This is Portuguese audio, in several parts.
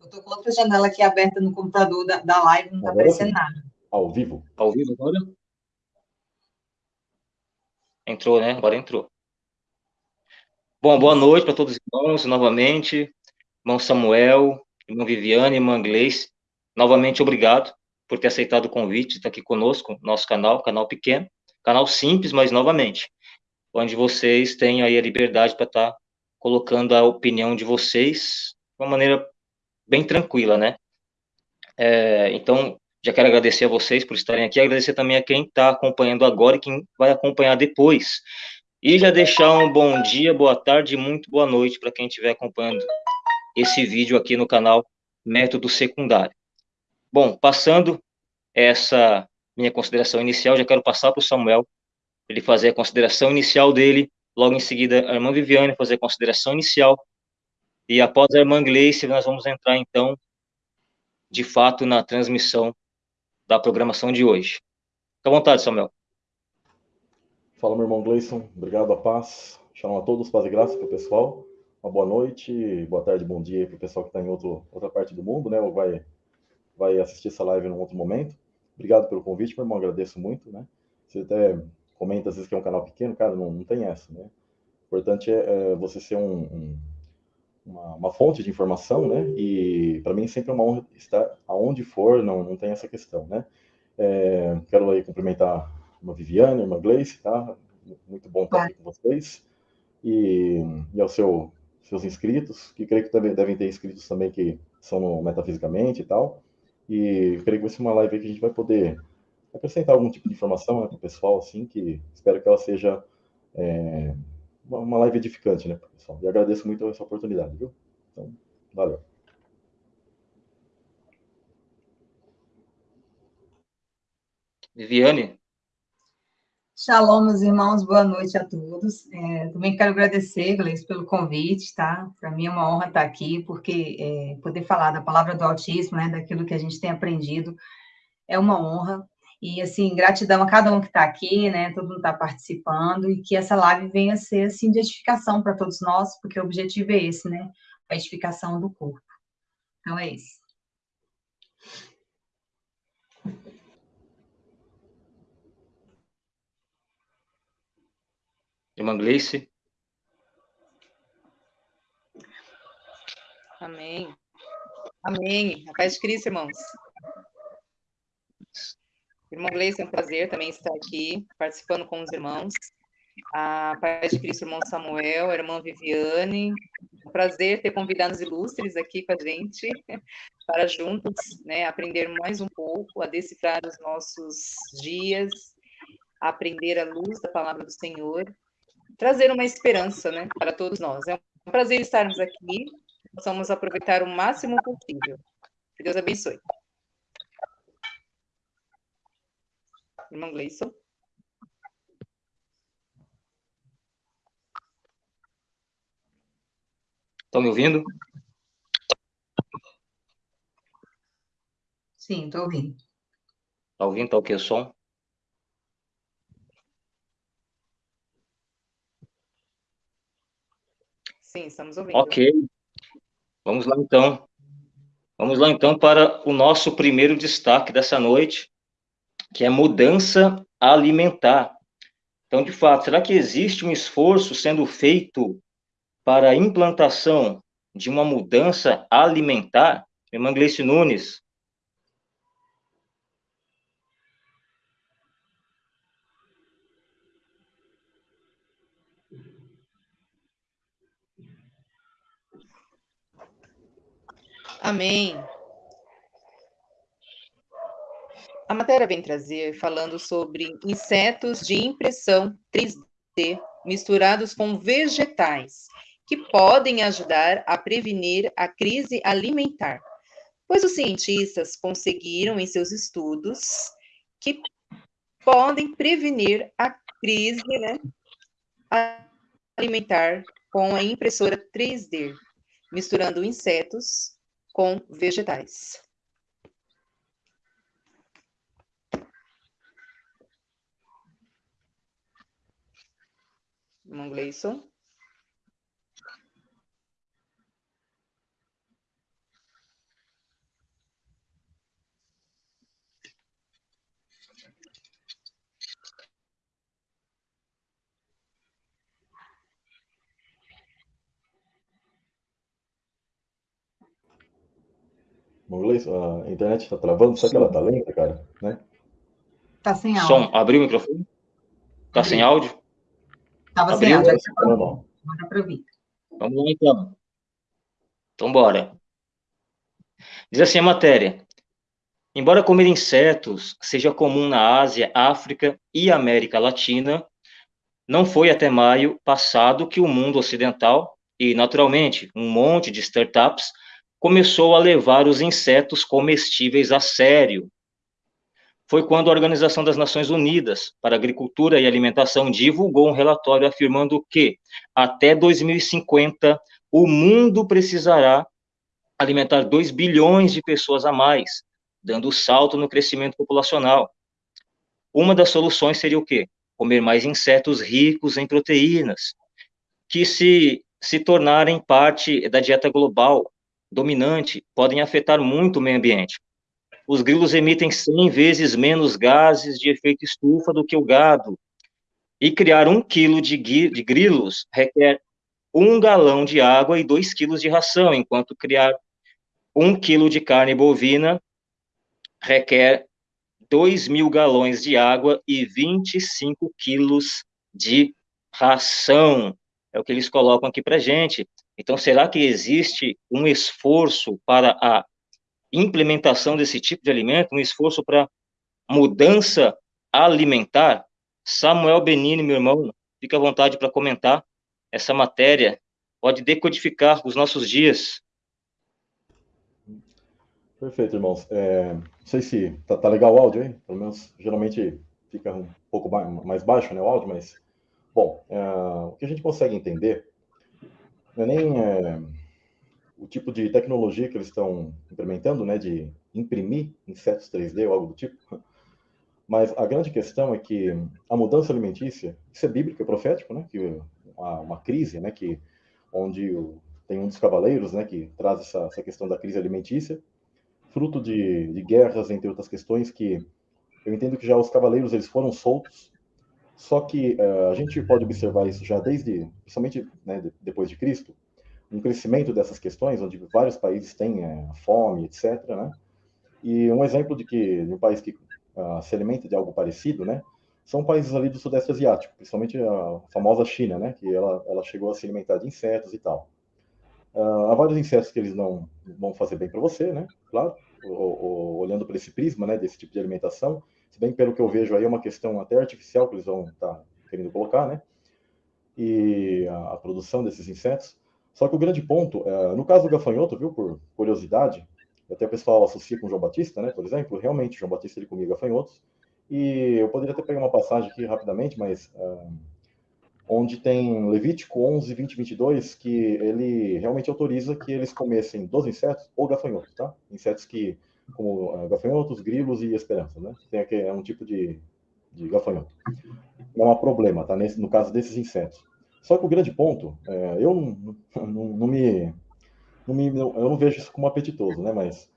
Eu estou com outra janela aqui aberta no computador da, da live, não está aparecendo nada. Ao vivo? Ao vivo agora? Entrou, né? Agora entrou. Bom, boa noite para todos os irmãos, novamente. Irmão Samuel, irmã Viviane, irmã Gleice. Novamente, obrigado por ter aceitado o convite, estar aqui conosco, nosso canal, canal pequeno, canal simples, mas novamente, onde vocês têm aí a liberdade para estar colocando a opinião de vocês de uma maneira bem tranquila, né? É, então, já quero agradecer a vocês por estarem aqui, agradecer também a quem está acompanhando agora e quem vai acompanhar depois. E já deixar um bom dia, boa tarde e muito boa noite para quem estiver acompanhando esse vídeo aqui no canal Método Secundário. Bom, passando essa minha consideração inicial, já quero passar para o Samuel, ele fazer a consideração inicial dele, logo em seguida a irmã Viviane fazer a consideração inicial, e após a irmã Gleice, nós vamos entrar, então, de fato, na transmissão da programação de hoje. Fique à vontade, Samuel. Fala, meu irmão Gleison. Obrigado, a paz. Shalom a todos, paz e graça para o pessoal. Uma boa noite, boa tarde, bom dia para o pessoal que está em outro, outra parte do mundo, né? Ou vai, vai assistir essa live em outro momento. Obrigado pelo convite, meu irmão. Agradeço muito, né? Você até comenta às vezes que é um canal pequeno, cara, não, não tem essa, né? O importante é, é você ser um, um uma, uma, fonte de informação, né? E para mim sempre é uma honra estar aonde for, não, não tem essa questão, né? É, quero aí cumprimentar uma Viviane, uma Gleice, tá? Muito bom estar aqui com vocês. E, e aos seu, seus inscritos, que creio que também devem ter inscritos também que são Metafisicamente e tal. E creio que vai ser uma live que a gente vai poder acrescentar algum tipo de informação né, para o pessoal, assim, que espero que ela seja é, uma live edificante, né, pessoal? E agradeço muito essa oportunidade, viu? Então, valeu. Viviane? Shalom, meus irmãos, boa noite a todos. É, também quero agradecer, Gleice, pelo convite, tá? Para mim é uma honra estar aqui, porque é, poder falar da palavra do autismo, né, daquilo que a gente tem aprendido, é uma honra. E, assim, gratidão a cada um que está aqui, né? Todo mundo está participando e que essa live venha a ser, assim, de edificação para todos nós, porque o objetivo é esse, né? A edificação do corpo. Então, é isso. Irmã Gleice. Amém. Amém. A paz de Cristo, irmãos. Irmão Gleice, é um prazer também estar aqui, participando com os irmãos. A Paz de Cristo, irmão Samuel, a irmã Viviane. Um prazer ter convidados ilustres aqui com a gente, para juntos né, aprender mais um pouco, a decifrar os nossos dias, a aprender a luz da palavra do Senhor, trazer uma esperança né, para todos nós. É um prazer estarmos aqui, possamos aproveitar o máximo possível. Que Deus abençoe. Irmão Gleison. Estão me ouvindo? Sim, estou ouvindo. Está ouvindo? Está o que o som? Sim, estamos ouvindo. Ok. Vamos lá, então. Vamos lá, então, para o nosso primeiro destaque dessa noite, que é mudança alimentar. Então, de fato, será que existe um esforço sendo feito para a implantação de uma mudança alimentar? Irmã Gleice Nunes. Amém. A matéria vem trazer falando sobre insetos de impressão 3D misturados com vegetais, que podem ajudar a prevenir a crise alimentar. Pois os cientistas conseguiram em seus estudos que podem prevenir a crise né, alimentar com a impressora 3D, misturando insetos com vegetais. irmão Gleison. A internet está travando, só que ela está lenta, cara? Né? Tá sem áudio. Som, abriu o microfone? Tá sem áudio? Tava sem áudio. Para ouvir. Vamos lá, então. Então, bora. Diz assim a matéria. Embora comer insetos seja comum na Ásia, África e América Latina, não foi até maio passado que o mundo ocidental e, naturalmente, um monte de startups começou a levar os insetos comestíveis a sério. Foi quando a Organização das Nações Unidas para Agricultura e Alimentação divulgou um relatório afirmando que, até 2050, o mundo precisará alimentar 2 bilhões de pessoas a mais, dando salto no crescimento populacional. Uma das soluções seria o quê? comer mais insetos ricos em proteínas, que se, se tornarem parte da dieta global dominante, podem afetar muito o meio ambiente. Os grilos emitem 100 vezes menos gases de efeito estufa do que o gado. E criar um quilo de, de grilos requer um galão de água e dois quilos de ração, enquanto criar um quilo de carne bovina requer 2 mil galões de água e 25 quilos de ração. É o que eles colocam aqui para gente. Então, será que existe um esforço para a implementação desse tipo de alimento, um esforço para mudança alimentar? Samuel Benini, meu irmão, fica à vontade para comentar essa matéria. Pode decodificar os nossos dias. Perfeito, irmãos. É, não sei se tá, tá, legal o áudio aí, pelo menos geralmente fica um pouco mais baixo né, o áudio, mas, bom, é, o que a gente consegue entender não é nem é, o tipo de tecnologia que eles estão implementando, né, de imprimir insetos 3D ou algo do tipo, mas a grande questão é que a mudança alimentícia, isso é bíblico, é profético, né, que uma, uma crise, né, que onde o, tem um dos cavaleiros, né, que traz essa, essa questão da crise alimentícia, fruto de, de guerras, entre outras questões, que eu entendo que já os cavaleiros eles foram soltos, só que uh, a gente pode observar isso já desde, principalmente né, de, depois de Cristo, um crescimento dessas questões, onde vários países têm é, fome, etc. Né? E um exemplo de que um país que uh, se alimenta de algo parecido, né, são países ali do Sudeste Asiático, principalmente a famosa China, né, que ela, ela chegou a se alimentar de insetos e tal. Uh, há vários insetos que eles não vão fazer bem para você, né? Claro, olhando para esse prisma, né, desse tipo de alimentação. Se bem pelo que eu vejo aí é uma questão até artificial que eles vão estar tá querendo colocar, né? E a, a, produção desses insetos. Só que o grande ponto, uh, no caso do gafanhoto, viu, por curiosidade, até o pessoal associa com João Batista, né? Por exemplo, realmente João Batista ele comia gafanhotos. E eu poderia até pegar uma passagem aqui rapidamente, mas uh, onde tem Levítico 11, 20 e 22, que ele realmente autoriza que eles comessem dos insetos ou gafanhotos, tá? Insetos que, como uh, gafanhotos, grilos e esperança, né? Tem aqui, é um tipo de, de gafanhoto. Não há problema, tá? Nesse, no caso desses insetos. Só que o grande ponto, é, eu não, não, não, me, não me eu não vejo isso como apetitoso, né? Mas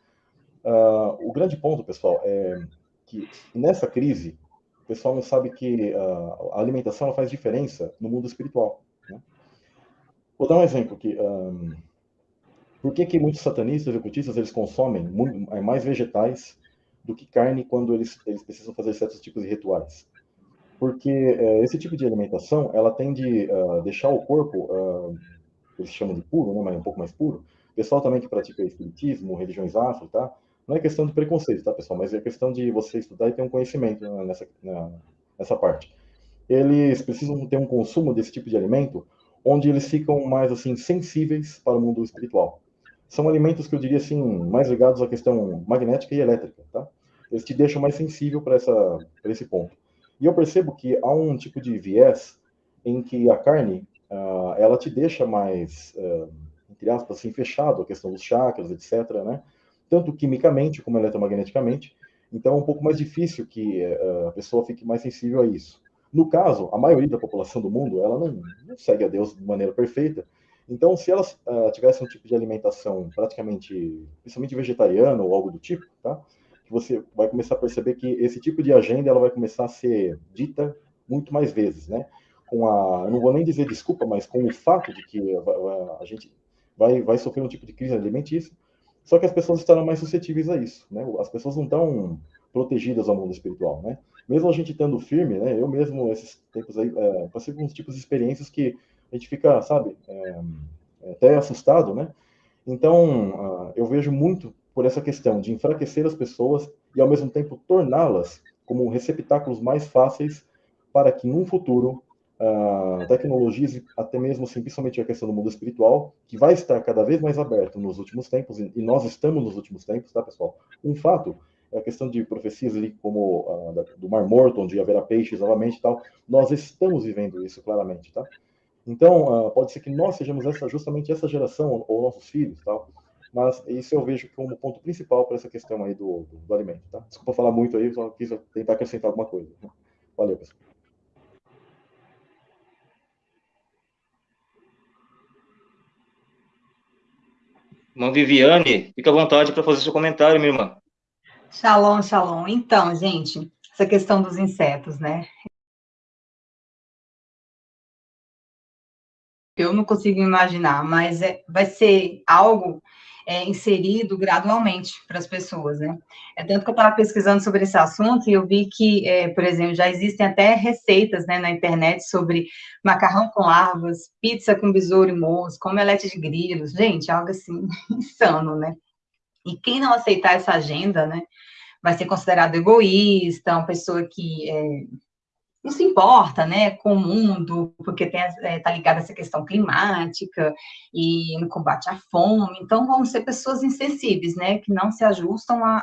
uh, o grande ponto, pessoal, é que nessa crise o pessoal não sabe que uh, a alimentação faz diferença no mundo espiritual. Né? Vou dar um exemplo aqui. Um, por que, que muitos satanistas e ocultistas eles consomem é, mais vegetais do que carne quando eles, eles precisam fazer certos tipos de rituais? Porque uh, esse tipo de alimentação ela tende a uh, deixar o corpo, uh, eles chamam de puro, né, mas um pouco mais puro. O pessoal também que pratica espiritismo, religiões afro, tá? Não é questão de preconceito, tá, pessoal? Mas é questão de você estudar e ter um conhecimento né, nessa, nessa parte. Eles precisam ter um consumo desse tipo de alimento onde eles ficam mais, assim, sensíveis para o mundo espiritual. São alimentos que eu diria, assim, mais ligados à questão magnética e elétrica, tá? Eles te deixam mais sensível para esse ponto. E eu percebo que há um tipo de viés em que a carne, uh, ela te deixa mais, uh, entre aspas, assim, fechado, a questão dos chakras, etc., né? tanto quimicamente como eletromagneticamente. Então, é um pouco mais difícil que uh, a pessoa fique mais sensível a isso. No caso, a maioria da população do mundo, ela não, não segue a Deus de maneira perfeita. Então, se elas uh, tivessem um tipo de alimentação praticamente, principalmente vegetariana ou algo do tipo, tá? Você vai começar a perceber que esse tipo de agenda ela vai começar a ser dita muito mais vezes, né? Com a, não vou nem dizer desculpa, mas com o fato de que a, a, gente vai, vai sofrer um tipo de crise alimentícia, Só que as pessoas estarão mais suscetíveis a isso, né? As pessoas não estão protegidas ao mundo espiritual, né? Mesmo a gente estando firme, né? Eu mesmo, esses tempos aí, é, passei por uns tipos de experiências que a gente fica, sabe, é, até assustado, né? Então, uh, eu vejo muito por essa questão de enfraquecer as pessoas e, ao mesmo tempo, torná-las como receptáculos mais fáceis para que, num futuro, uh, tecnologias, até mesmo, assim, principalmente a questão do mundo espiritual, que vai estar cada vez mais aberto nos últimos tempos, e nós estamos nos últimos tempos, tá, pessoal? Um fato é a questão de profecias ali, como uh, do Mar Morto, onde haverá peixes novamente e tal, nós estamos vivendo isso claramente, tá? Então, uh, pode ser que nós sejamos essa, justamente essa geração, ou nossos filhos, tal, mas isso eu vejo como ponto principal para essa questão aí do, do, do, alimento, tá? Desculpa falar muito aí, só quis tentar acrescentar alguma coisa. Valeu, pessoal. Irmã Viviane, fica à vontade para fazer seu comentário, minha irmã. Shalom, shalom. Então, gente, essa questão dos insetos, né? Eu não consigo imaginar, mas é, vai ser algo é, inserido gradualmente para as pessoas, né? É tanto que eu estava pesquisando sobre esse assunto e eu vi que, é, por exemplo, já existem até receitas né, na internet sobre macarrão com larvas, pizza com besouro e mosca, omelete de grilos, gente, algo assim insano, né? E quem não aceitar essa agenda, né, vai ser considerado egoísta, uma pessoa que é, não se importa, né, com o mundo, porque está é, tá ligada essa questão climática e no combate à fome, então vão ser pessoas insensíveis, né, que não se ajustam à,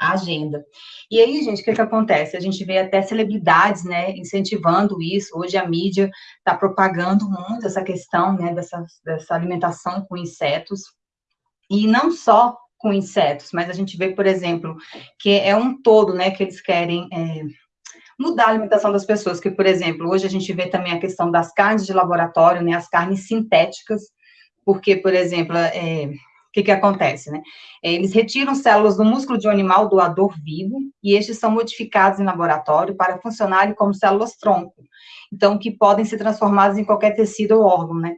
à agenda. E aí, gente, o que que acontece? A gente vê até celebridades, né, incentivando isso, hoje a mídia está propagando muito essa questão, né, dessa, dessa alimentação com insetos, e não só com insetos, mas a gente vê, por exemplo, que é um todo, né, que eles querem... É, mudar a alimentação das pessoas, que, por exemplo, hoje a gente vê também a questão das carnes de laboratório, né, as carnes sintéticas, porque, por exemplo, é, o que, que acontece, né? É, eles retiram células do músculo de um animal doador vivo e estes são modificados em laboratório para funcionarem como células-tronco, então, que podem ser transformadas em qualquer tecido ou órgão, né?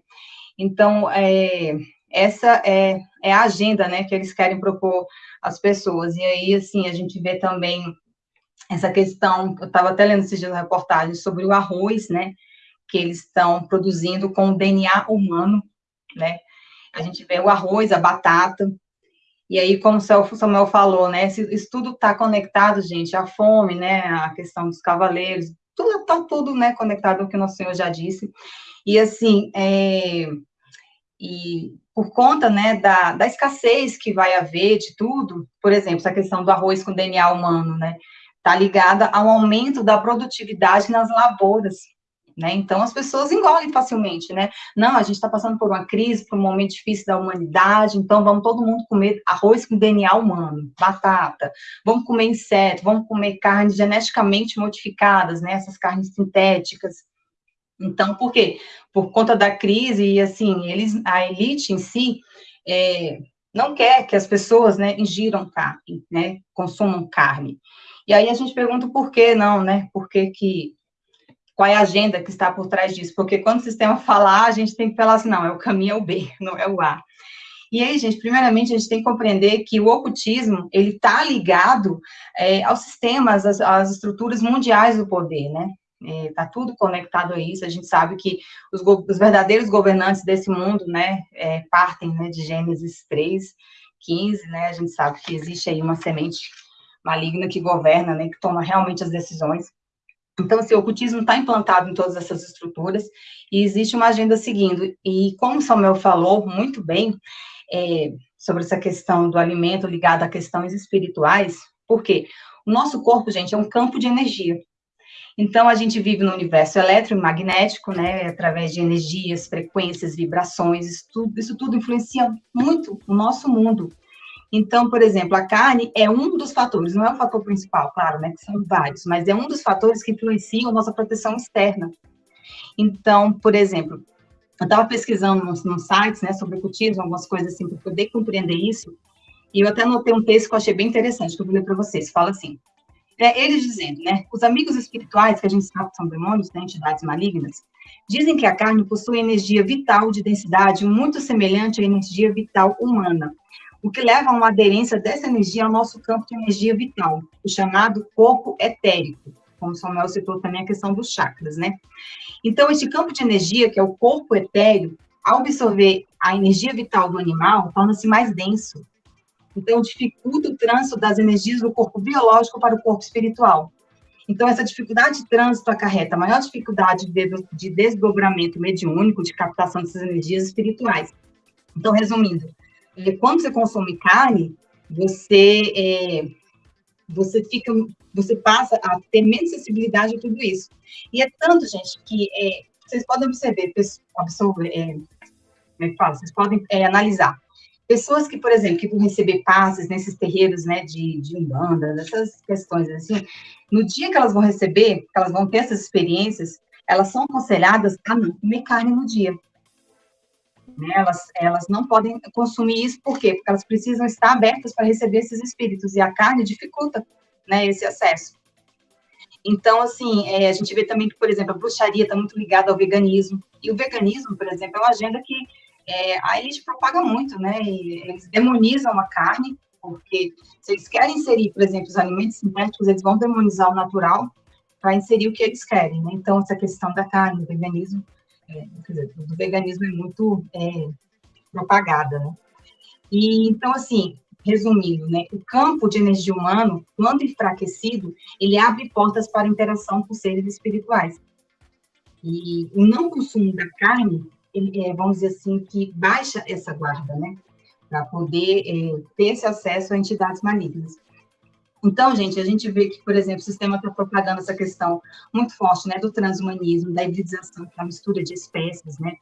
Então, é, essa é, é a agenda, né, que eles querem propor às pessoas. E aí, assim, a gente vê também essa questão, eu estava até lendo esses dias uma reportagem sobre o arroz, né, que eles estão produzindo com o DNA humano, né, a gente vê o arroz, a batata, e aí, como o Samuel falou, né, isso tudo está conectado, gente, a fome, né, a questão dos cavaleiros, tudo está tudo, né, conectado ao que o nosso Senhor já disse, e assim, é, e por conta, né, da, da escassez que vai haver de tudo, por exemplo, essa questão do arroz com DNA humano, né, está ligada ao aumento da produtividade nas lavouras. Né? Então, as pessoas engolem facilmente, né? Não, a gente está passando por uma crise, por um momento difícil da humanidade, então vamos todo mundo comer arroz com DNA humano, batata, vamos comer inseto, vamos comer carnes geneticamente modificadas, né? Essas carnes sintéticas. Então, por quê? Por conta da crise, e assim, eles, a elite em si, é, não quer que as pessoas, né, ingiram carne, né, consumam carne. E aí a gente pergunta por que não, né? Por que que qual é a agenda que está por trás disso? Porque quando o sistema falar, a gente tem que falar assim, não, é o caminho é o B, não é o A. E aí, gente, primeiramente, a gente tem que compreender que o ocultismo, ele está ligado é, aos sistemas, às, às, estruturas mundiais do poder, né? Está é, tudo conectado a isso, a gente sabe que os, os verdadeiros governantes desse mundo, né, é, partem né, de Gênesis 3, 15, né, a gente sabe que existe aí uma semente maligna que governa, né, que toma realmente as decisões. Então, assim, o ocultismo está implantado em todas essas estruturas e existe uma agenda seguindo. E como Samuel falou muito bem é, sobre essa questão do alimento ligado a questões espirituais, porque o nosso corpo, gente, é um campo de energia. Então, a gente vive no universo eletromagnético, né, através de energias, frequências, vibrações, isso tudo, isso tudo influencia muito o nosso mundo. Então, por exemplo, a carne é um dos fatores, não é o fator principal, claro, né, que são vários, mas é um dos fatores que influenciam a nossa proteção externa. Então, por exemplo, eu estava pesquisando nos, nos, sites, né, sobre cultismo, algumas coisas assim, para poder compreender isso, e eu até anotei um texto que eu achei bem interessante, que eu vou ler para vocês, fala assim, é, eles dizendo, né, os amigos espirituais, que a gente sabe que são demônios, né, entidades malignas, dizem que a carne possui energia vital de densidade muito semelhante à energia vital humana, o que leva a uma aderência dessa energia ao nosso campo de energia vital, o chamado corpo etérico, como Samuel citou também a questão dos chakras, né? Então, esse campo de energia, que é o corpo etéreo, ao absorver a energia vital do animal, torna-se mais denso. Então, dificulta o trânsito das energias do corpo biológico para o corpo espiritual. Então, essa dificuldade de trânsito acarreta maior dificuldade de desdobramento mediúnico, de captação dessas energias espirituais. Então, resumindo, quando você consome carne, você é, você fica, você passa a ter menos sensibilidade a tudo isso. E é tanto, gente, que é, vocês podem observar, absorver, é, como é que fala? Vocês podem é, analisar. Pessoas que, por exemplo, que vão receber passes nesses terreiros, né, de, de umbanda, dessas questões assim, no dia que elas vão receber, que elas vão ter essas experiências, elas são aconselhadas a não comer carne no dia. Né? Elas, elas não podem consumir isso, por quê? Porque elas precisam estar abertas para receber esses espíritos, e a carne dificulta né, esse acesso. Então, assim, é, a gente vê também que, por exemplo, a bruxaria está muito ligada ao veganismo, e o veganismo, por exemplo, é uma agenda que é, a elite propaga muito, né? Eles demonizam a carne, porque se eles querem inserir, por exemplo, os alimentos sintéticos, eles vão demonizar o natural para inserir o que eles querem, né? Então, essa questão da carne, do veganismo, é, dizer, do veganismo é muito é, propagada, né? E, então, assim, resumindo, né, o campo de energia humano, quando enfraquecido, ele abre portas para interação com seres espirituais. E o não consumo da carne ele, é, vamos dizer assim, que baixa essa guarda, né? Para poder é, ter esse acesso a entidades malignas. Então, gente, a gente vê que, por exemplo, o sistema está propagando essa questão muito forte, né, do transhumanismo, da hibridização, que é a mistura de espécies, né,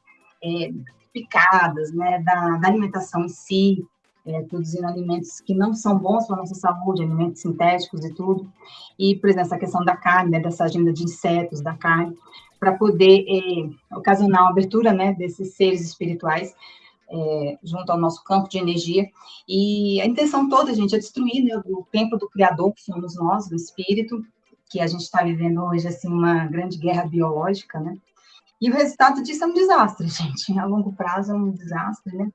é, picadas, né, da, da, alimentação em si, é, produzindo alimentos que não são bons para a nossa saúde, alimentos sintéticos e tudo, e, por exemplo, essa questão da carne, né, dessa agenda de insetos, da carne, para poder é, ocasionar uma abertura né, desses seres espirituais é, junto ao nosso campo de energia. E a intenção toda, gente, é destruir né, o templo do Criador, que somos nós, do Espírito, que a gente está vivendo hoje, assim, uma grande guerra biológica, né? E o resultado disso é um desastre, gente. A longo prazo é um desastre, né?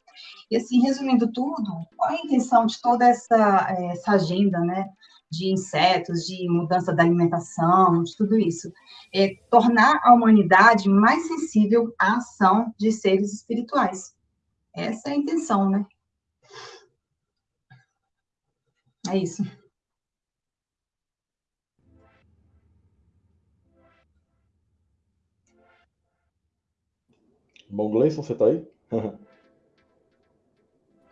E assim, resumindo tudo, qual é a intenção de toda essa, essa agenda, né? de insetos, de mudança da alimentação, de tudo isso. É tornar a humanidade mais sensível à ação de seres espirituais. Essa é a intenção, né? É isso. Bom, Gleison, você tá aí?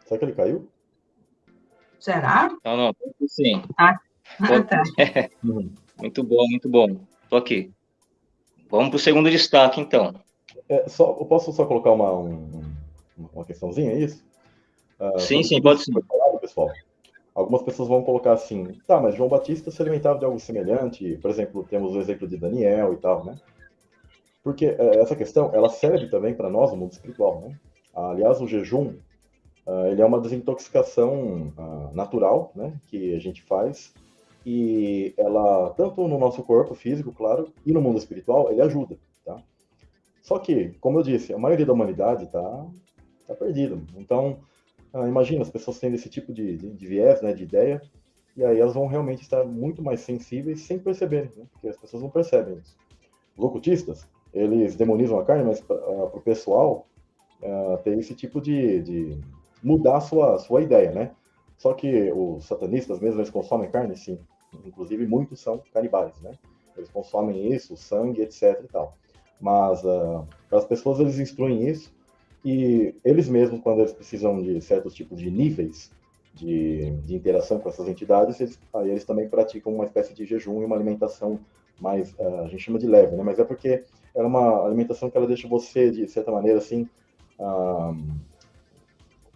Será que ele caiu? Será? Não, não, sim. Ah, ah, tá. muito bom, muito bom. Tô aqui. Vamos para o segundo destaque, então. É, só, eu posso só colocar uma, um, uma questãozinha, é isso? Uh, sim, sim, pode sim. Pessoal, algumas pessoas vão colocar assim, tá, mas João Batista se alimentava de algo semelhante, por exemplo, temos o exemplo de Daniel e tal, né? Porque é, essa questão, ela serve também para nós no mundo espiritual, né? Aliás, o jejum, uh, ele é uma desintoxicação uh, natural, né, que a gente faz, e ela, tanto no nosso corpo físico, claro, e no mundo espiritual, ele ajuda, tá? Só que, como eu disse, a maioria da humanidade está tá perdida. Então, uh, imagina, as pessoas tendo esse tipo de, de, de, viés, né, de ideia, e aí elas vão realmente estar muito mais sensíveis sem perceberem, né? porque as pessoas não percebem isso. Os ocultistas, eles demonizam a carne, mas para o pessoal uh, tem esse tipo de, de mudar a sua, sua ideia, né? Só que os satanistas mesmo, eles consomem carne, sim. Inclusive, muitos são canibais, né? Eles consomem isso, sangue, etc e tal. Mas uh, as pessoas, eles instruem isso e eles mesmos, quando eles precisam de certos tipos de níveis de, de interação com essas entidades, eles, aí eles também praticam uma espécie de jejum e uma alimentação mais, uh, a gente chama de leve, né? Mas é porque é uma alimentação que ela deixa você, de certa maneira, assim, uh,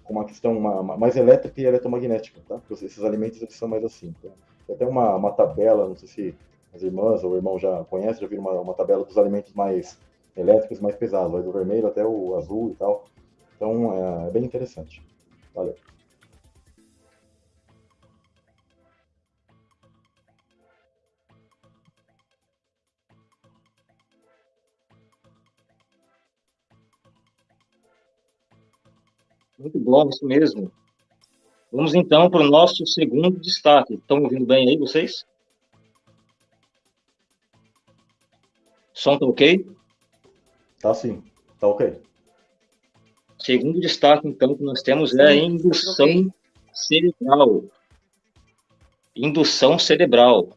com uma questão uma, mais elétrica e eletromagnética, tá? Porque esses alimentos eles são mais assim. Tá? Tem até uma, uma tabela, não sei se as irmãs ou o irmão já conhecem, já viram uma, uma tabela dos alimentos mais elétricos mais pesados, vai do vermelho até o azul e tal. Então é, é bem interessante. Valeu. Muito bom, isso mesmo. Vamos então para o nosso segundo destaque. Estão ouvindo bem aí vocês? Som tá ok? Tá sim, tá ok. Segundo destaque, então, que nós temos é a indução okay. cerebral. Indução cerebral.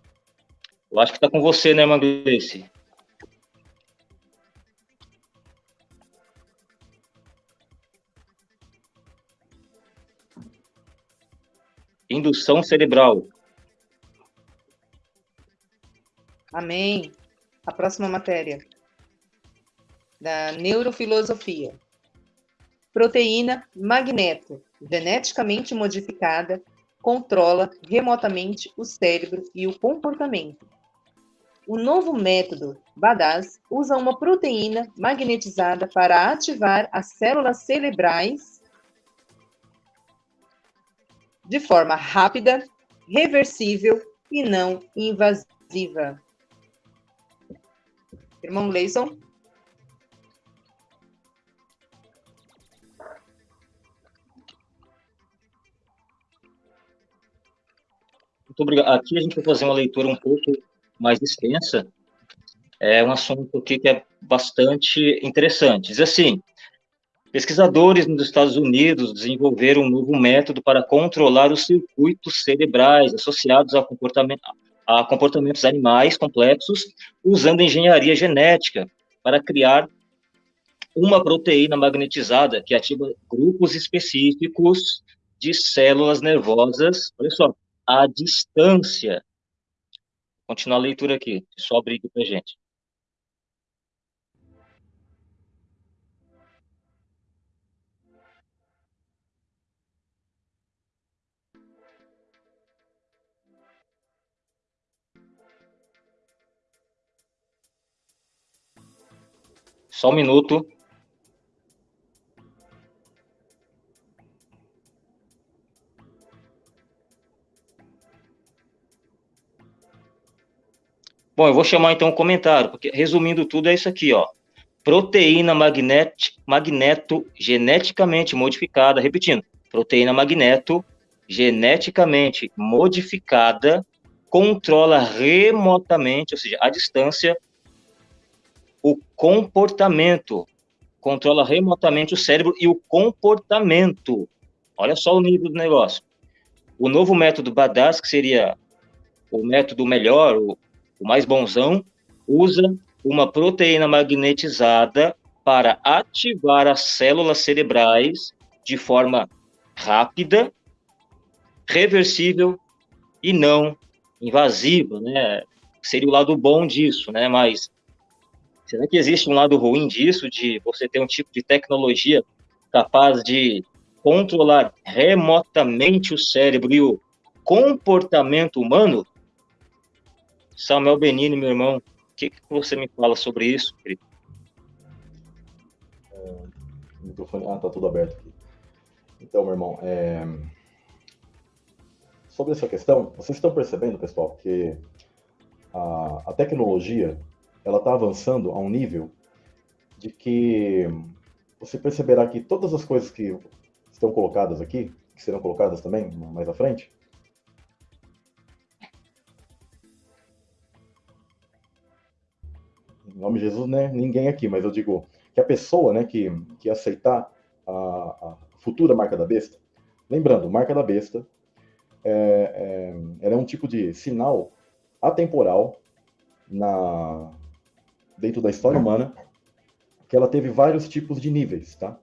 Eu acho que está com você, né, Manglice? Indução cerebral. Amém. A próxima matéria. Da neurofilosofia. Proteína magneto, geneticamente modificada, controla remotamente o cérebro e o comportamento. O novo método BADAS usa uma proteína magnetizada para ativar as células cerebrais de forma rápida, reversível e não invasiva. Irmão Leison? Muito obrigado. Aqui a gente vai fazer uma leitura um pouco mais extensa. É um assunto que é bastante interessante. Diz assim: pesquisadores nos Estados Unidos desenvolveram um novo método para controlar os circuitos cerebrais associados comportamento, a comportamentos animais complexos, usando engenharia genética para criar uma proteína magnetizada que ativa grupos específicos de células nervosas. Olha só, à distância. Continuar a leitura aqui, só abrigo para gente. Só um minuto. Bom, eu vou chamar então um comentário, porque resumindo tudo é isso aqui, ó. Proteína magnet, magneto geneticamente modificada, repetindo, proteína magneto geneticamente modificada controla remotamente, ou seja, à distância, o comportamento, controla remotamente o cérebro e o comportamento. Olha só o nível do negócio. O novo método BADAS, que seria o método melhor, o, o mais bonzão, usa uma proteína magnetizada para ativar as células cerebrais de forma rápida, reversível e não invasiva, né? Seria o lado bom disso, né? Mas será que existe um lado ruim disso, de você ter um tipo de tecnologia capaz de controlar remotamente o cérebro e o comportamento humano? Samuel Benini, meu irmão, o que, que você me fala sobre isso, querido? É, microfone, ah, tá tudo aberto aqui. Então, meu irmão, é... sobre essa questão, vocês estão percebendo, pessoal, que a, a tecnologia ela está avançando a um nível de que você perceberá que todas as coisas que estão colocadas aqui, que serão colocadas também mais à frente, em nome de Jesus, né, ninguém aqui, mas eu digo que a pessoa, né, que, que aceitar a, a futura marca da besta, lembrando, marca da besta, é, é, ela é um tipo de sinal atemporal na, dentro da história humana, que ela teve vários tipos de níveis, tá?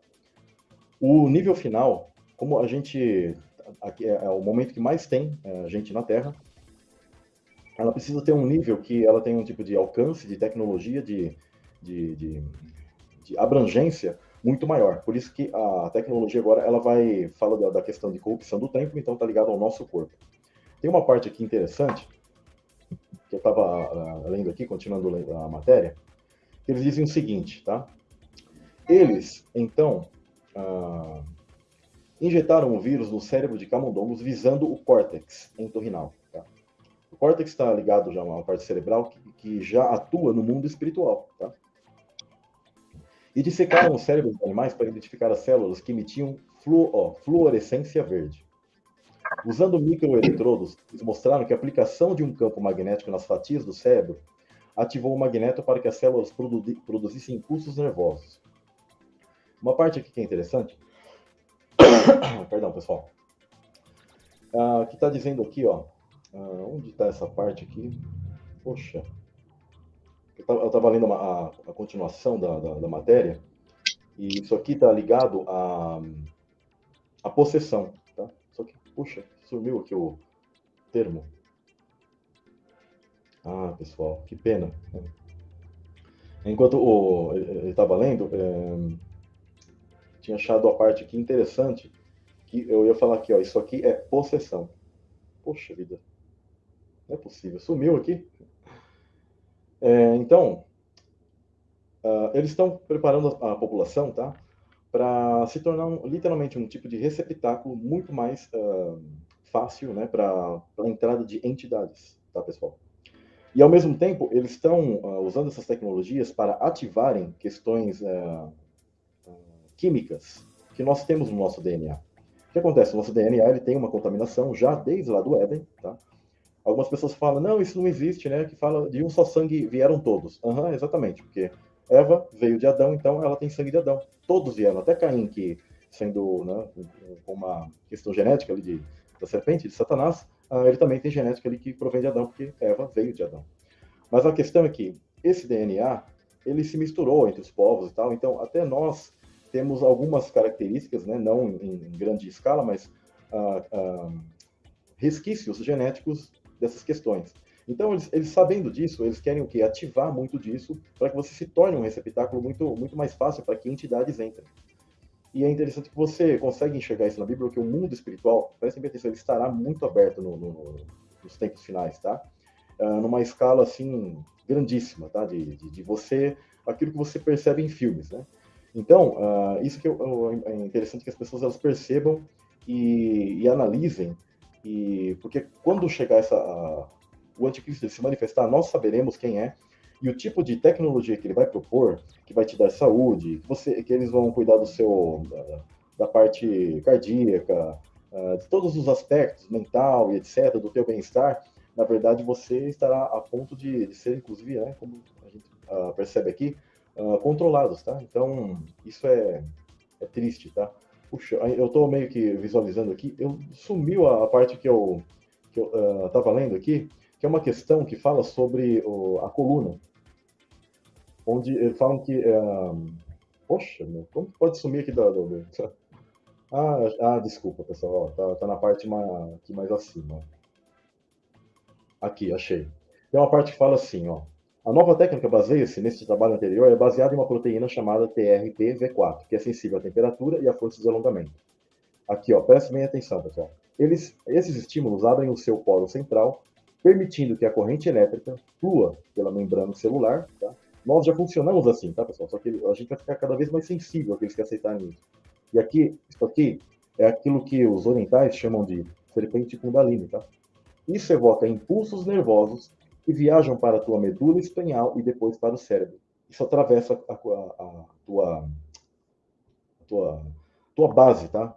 O nível final, como a gente, é, é o momento que mais tem é, gente na Terra, ela precisa ter um nível que ela tem um tipo de alcance, de tecnologia, de, de, de, de abrangência muito maior. Por isso que a tecnologia agora ela vai fala da, da questão de corrupção do tempo, então está ligado ao nosso corpo. Tem uma parte aqui interessante que eu estava ah, lendo aqui, continuando a matéria, eles dizem o seguinte, tá? Eles então uh, injetaram o vírus no cérebro de camundongos visando o córtex entorrinal córtex está ligado já a uma parte cerebral que, que, já atua no mundo espiritual, tá? E dissecaram os cérebros dos animais para identificar as células que emitiam fluo, ó, fluorescência verde. Usando microeletrodos, eles mostraram que a aplicação de um campo magnético nas fatias do cérebro ativou o magneto para que as células produzissem impulsos nervosos. Uma parte aqui que é interessante, perdão, pessoal, uh, que está dizendo aqui, ó, uh, onde está essa parte aqui? Poxa, eu estava lendo a, a, continuação da, da, da, matéria, e isso aqui está ligado à, à possessão, tá? Só que, puxa, sumiu aqui o termo. Ah, pessoal, que pena. Enquanto o, ele estava lendo, é, tinha achado a parte aqui interessante, que eu ia falar aqui, ó, isso aqui é possessão. Poxa vida, não é possível, sumiu aqui. É, então, uh, eles estão preparando a, a população, tá? Para se tornar um, literalmente um tipo de receptáculo muito mais uh, fácil, né? Para a entrada de entidades, tá, pessoal? E ao mesmo tempo, eles estão uh, usando essas tecnologias para ativarem questões químicas que nós temos no nosso DNA. O que acontece? O nosso DNA ele tem uma contaminação já desde lá do Éden, tá? Algumas pessoas falam, não, isso não existe, né? Que fala de um só sangue vieram todos. Uhum, exatamente, porque Eva veio de Adão, então ela tem sangue de Adão. Todos vieram, até Caim, que sendo né, com uma questão genética ali de, da serpente, de Satanás, uh, ele também tem genética ali que provém de Adão, porque Eva veio de Adão. Mas a questão é que esse DNA, ele se misturou entre os povos e tal, então até nós temos algumas características, né, não em, em grande escala, mas uh, uh, resquícios genéticos dessas questões. Então, eles, eles, sabendo disso, eles querem o quê? Ativar muito disso para que você se torne um receptáculo muito, muito mais fácil para que entidades entrem. E é interessante que você consegue enxergar isso na Bíblia, porque o mundo espiritual, prestem atenção, ele estará muito aberto no, no, nos tempos finais, tá? Uh, numa escala, assim, grandíssima, tá? De, de, de, você, aquilo que você percebe em filmes, né? Então, uh, isso que eu, é interessante que as pessoas elas percebam e, e analisem, e porque quando chegar essa, uh, o anticristo se manifestar, nós saberemos quem é e o tipo de tecnologia que ele vai propor, que vai te dar saúde, que, você, que eles vão cuidar do seu da, da parte cardíaca, uh, de todos os aspectos, mental e etc, do teu bem-estar, na verdade você estará a ponto de, de ser, inclusive, né, como a gente uh, percebe aqui, uh, controlados, tá? Então, isso é, é triste, tá? Puxa, eu estou meio que visualizando aqui, eu sumiu a, a parte que eu que eu estava uh, lendo aqui, que é uma questão que fala sobre o, a coluna, onde falam que uh, poxa, meu, como pode sumir aqui da, do, ah, ah, desculpa, pessoal, ó, tá, tá na parte mais, aqui mais acima. Aqui, achei. Tem uma parte que fala assim, ó. A nova técnica baseia-se nesse trabalho anterior é baseada em uma proteína chamada TRPV4, que é sensível à temperatura e à força de alongamento. Aqui, ó, preste bem atenção, pessoal. Eles, esses estímulos abrem o seu polo central, permitindo que a corrente elétrica flua pela membrana celular. Tá? Nós já funcionamos assim, tá, pessoal? Só que a gente vai ficar cada vez mais sensível àqueles que aceitarem isso. E aqui, isso aqui é aquilo que os orientais chamam de serpente kundalini, tá? Isso evoca impulsos nervosos que viajam para a tua medula espinhal e depois para o cérebro. Isso atravessa a, a, a tua, a tua, tua base, tá?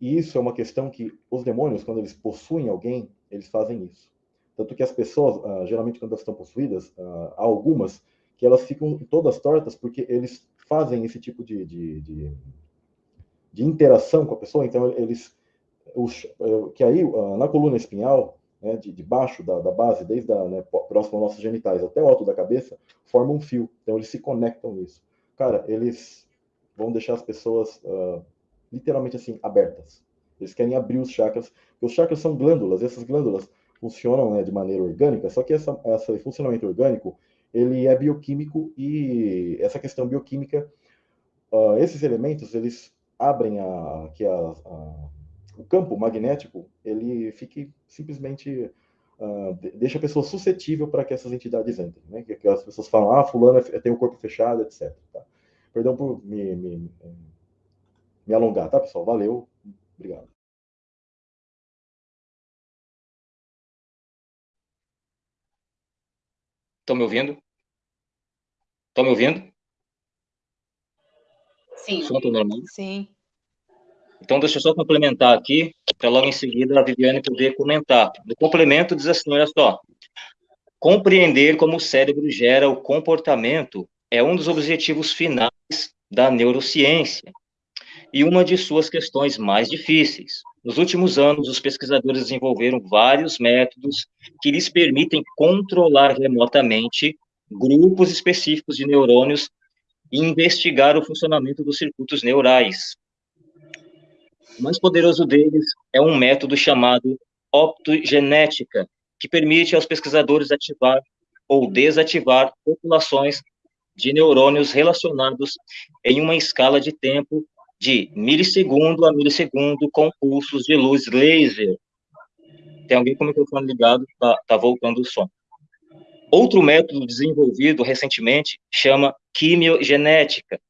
E isso é uma questão que os demônios, quando eles possuem alguém, eles fazem isso. Tanto que as pessoas, uh, geralmente quando elas estão possuídas, uh, há algumas que elas ficam todas tortas porque eles fazem esse tipo de, de, de, de interação com a pessoa. Então, eles... Os, eh, que aí, uh, na coluna espinhal, né, de, de baixo da, da, base, desde a, né, próximo aos nossos genitais até o alto da cabeça, formam um fio. Então eles se conectam nisso. Cara, eles vão deixar as pessoas uh, literalmente assim abertas. Eles querem abrir os chakras, porque os chakras são glândulas. Essas glândulas funcionam né, de maneira orgânica. Só que essa, esse funcionamento orgânico ele é bioquímico e essa questão bioquímica, uh, esses elementos eles abrem a, a, a o campo magnético ele fique simplesmente uh, deixa a pessoa suscetível para que essas entidades entrem, né? Que, que, as pessoas falam, ah, fulano é, tem o corpo fechado, etc. Tá? Perdão por me, me, me alongar, tá, pessoal? Valeu, obrigado. Estão me ouvindo? Estão me ouvindo? Sim. Som tá normal? Sim. Então, deixa eu só complementar aqui, para logo em seguida a Viviane poder comentar. No complemento diz assim, olha só, compreender como o cérebro gera o comportamento é um dos objetivos finais da neurociência e uma de suas questões mais difíceis. Nos últimos anos, os pesquisadores desenvolveram vários métodos que lhes permitem controlar remotamente grupos específicos de neurônios e investigar o funcionamento dos circuitos neurais. O mais poderoso deles é um método chamado optogenética, que permite aos pesquisadores ativar ou desativar populações de neurônios relacionados em uma escala de tempo de milissegundo a milissegundo com pulsos de luz laser. Tem alguém com o microfone ligado, tá, tá voltando o som. Outro método desenvolvido recentemente chama quimiogenética.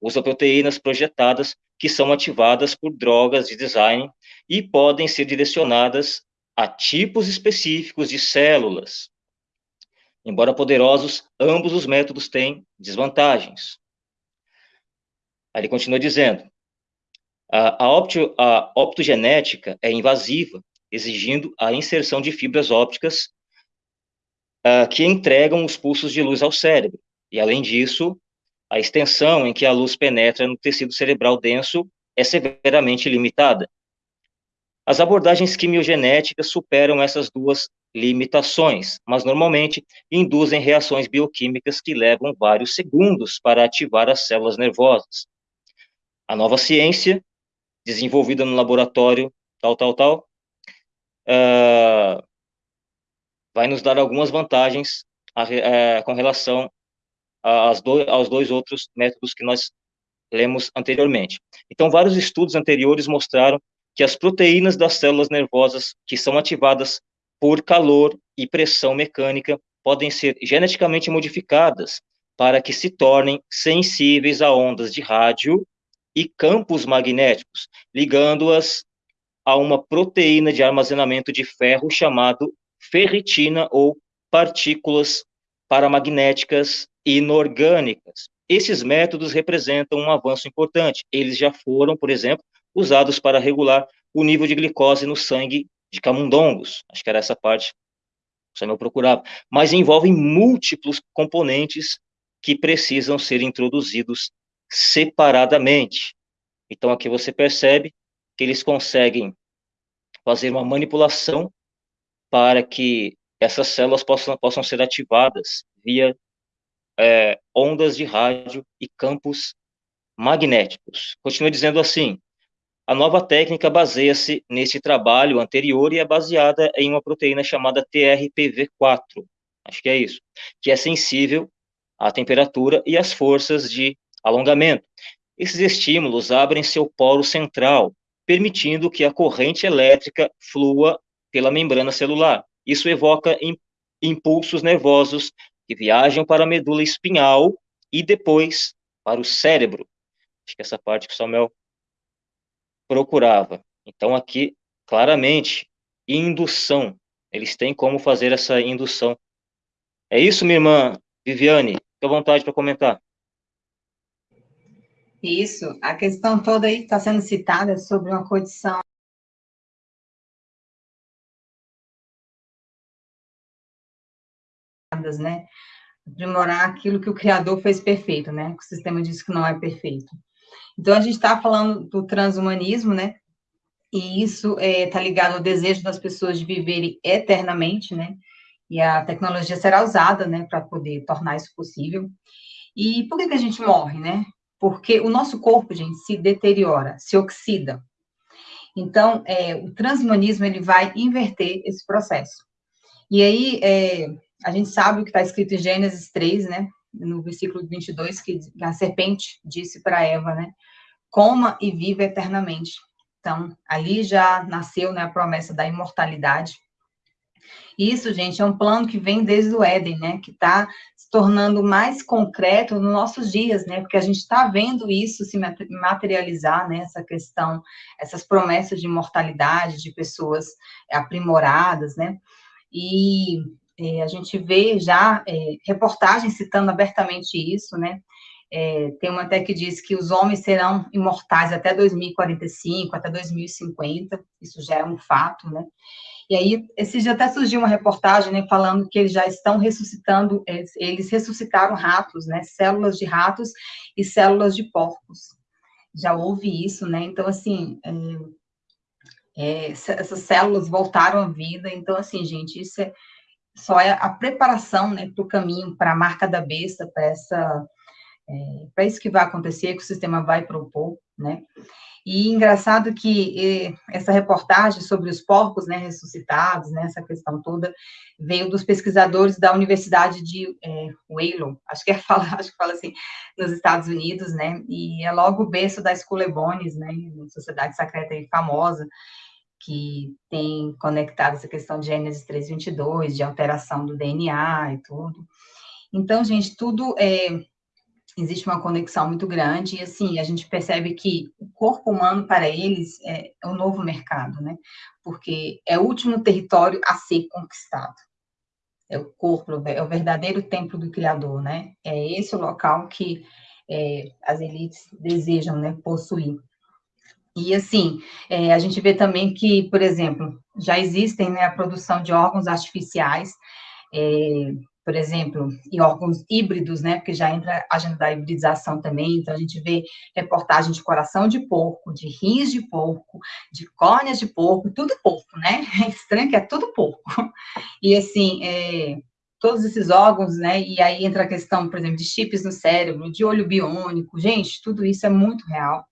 Usa proteínas projetadas que são ativadas por drogas de design e podem ser direcionadas a tipos específicos de células. Embora poderosos, ambos os métodos têm desvantagens. Aí ele continua dizendo: a, a, opto, a optogenética é invasiva, exigindo a inserção de fibras ópticas uh, que entregam os pulsos de luz ao cérebro. E, além disso, a extensão em que a luz penetra no tecido cerebral denso é severamente limitada. As abordagens quimiogenéticas superam essas duas limitações, mas normalmente induzem reações bioquímicas que levam vários segundos para ativar as células nervosas. A nova ciência, desenvolvida no laboratório tal, tal, tal, uh, vai nos dar algumas vantagens a, é, com relação do, aos dois outros métodos que nós lemos anteriormente. Então, vários estudos anteriores mostraram que as proteínas das células nervosas que são ativadas por calor e pressão mecânica podem ser geneticamente modificadas para que se tornem sensíveis a ondas de rádio e campos magnéticos, ligando-as a uma proteína de armazenamento de ferro chamado ferritina ou partículas paramagnéticas inorgânicas. Esses métodos representam um avanço importante. Eles já foram, por exemplo, usados para regular o nível de glicose no sangue de camundongos. Acho que era essa parte que o Samuel procurava. Mas envolvem múltiplos componentes que precisam ser introduzidos separadamente. Então, aqui você percebe que eles conseguem fazer uma manipulação para que essas células possam, possam ser ativadas via é, ondas de rádio e campos magnéticos. Continua dizendo assim: a nova técnica baseia-se nesse trabalho anterior e é baseada em uma proteína chamada TRPV4, acho que é isso, que é sensível à temperatura e às forças de alongamento. Esses estímulos abrem seu polo central, permitindo que a corrente elétrica flua pela membrana celular. Isso evoca impulsos nervosos que viajam para a medula espinhal e depois para o cérebro. Acho que essa parte que o Samuel procurava. Então, aqui, claramente, indução. Eles têm como fazer essa indução. É isso, minha irmã Viviane? Fique à vontade para comentar. Isso, a questão toda aí está sendo citada sobre uma condição né? Aprimorar aquilo que o Criador fez perfeito, né? O sistema diz que não é perfeito. Então, a gente está falando do transhumanismo, né? E isso está é, tá ligado ao desejo das pessoas de viverem eternamente, né? E a tecnologia será usada, né, para poder tornar isso possível. E por que, que a gente morre, né? porque o nosso corpo, gente, se deteriora, se oxida. Então, é, o transhumanismo, ele vai inverter esse processo. E aí, é, a gente sabe o que está escrito em Gênesis 3, né, no versículo 22, que a serpente disse para Eva, né, coma e viva eternamente. Então, ali já nasceu né, a promessa da imortalidade. Isso, gente, é um plano que vem desde o Éden, né? Que está se tornando mais concreto nos nossos dias, né? Porque a gente está vendo isso se materializar, né? Essa questão, essas promessas de imortalidade, de pessoas aprimoradas, né? E é, a gente vê já é, reportagens citando abertamente isso, né? É, tem uma até que diz que os homens serão imortais até 2045, até 2050, isso já é um fato, né? E aí, esse dia até surgiu uma reportagem, né, falando que eles já estão ressuscitando, eles, eles ressuscitaram ratos, né, células de ratos e células de porcos. Já houve isso, né? Então, assim, é, é, essas células voltaram à vida. Então, assim, gente, isso é só é a preparação, né, para o caminho, para a marca da besta, para essa é, para isso que vai acontecer, que o sistema vai propor, né? E engraçado que essa reportagem sobre os porcos, né, ressuscitados, né, essa questão toda, veio dos pesquisadores da Universidade de é, acho que é fala, acho que fala assim, nos Estados Unidos, né, e é logo o berço da Bones, né, sociedade secreta e famosa, que tem conectado essa questão de Gênesis 322, de alteração do DNA e tudo. Então, gente, tudo é, existe uma conexão muito grande, e assim, a gente percebe que o corpo humano, para eles, é, é um novo mercado, né? Porque é o último território a ser conquistado. É o corpo, é o verdadeiro templo do Criador, né? É esse o local que é, as elites desejam né, possuir. E, assim, é, a gente vê também que, por exemplo, já existem né, a produção de órgãos artificiais, é, por exemplo, e órgãos híbridos, né, porque já entra a agenda da hibridização também, então a gente vê reportagem de coração de porco, de rins de porco, de córneas de porco, tudo porco, né, é estranho que é tudo porco, e assim, é, todos esses órgãos, né, e aí entra a questão, por exemplo, de chips no cérebro, de olho biônico, gente, tudo isso é muito real,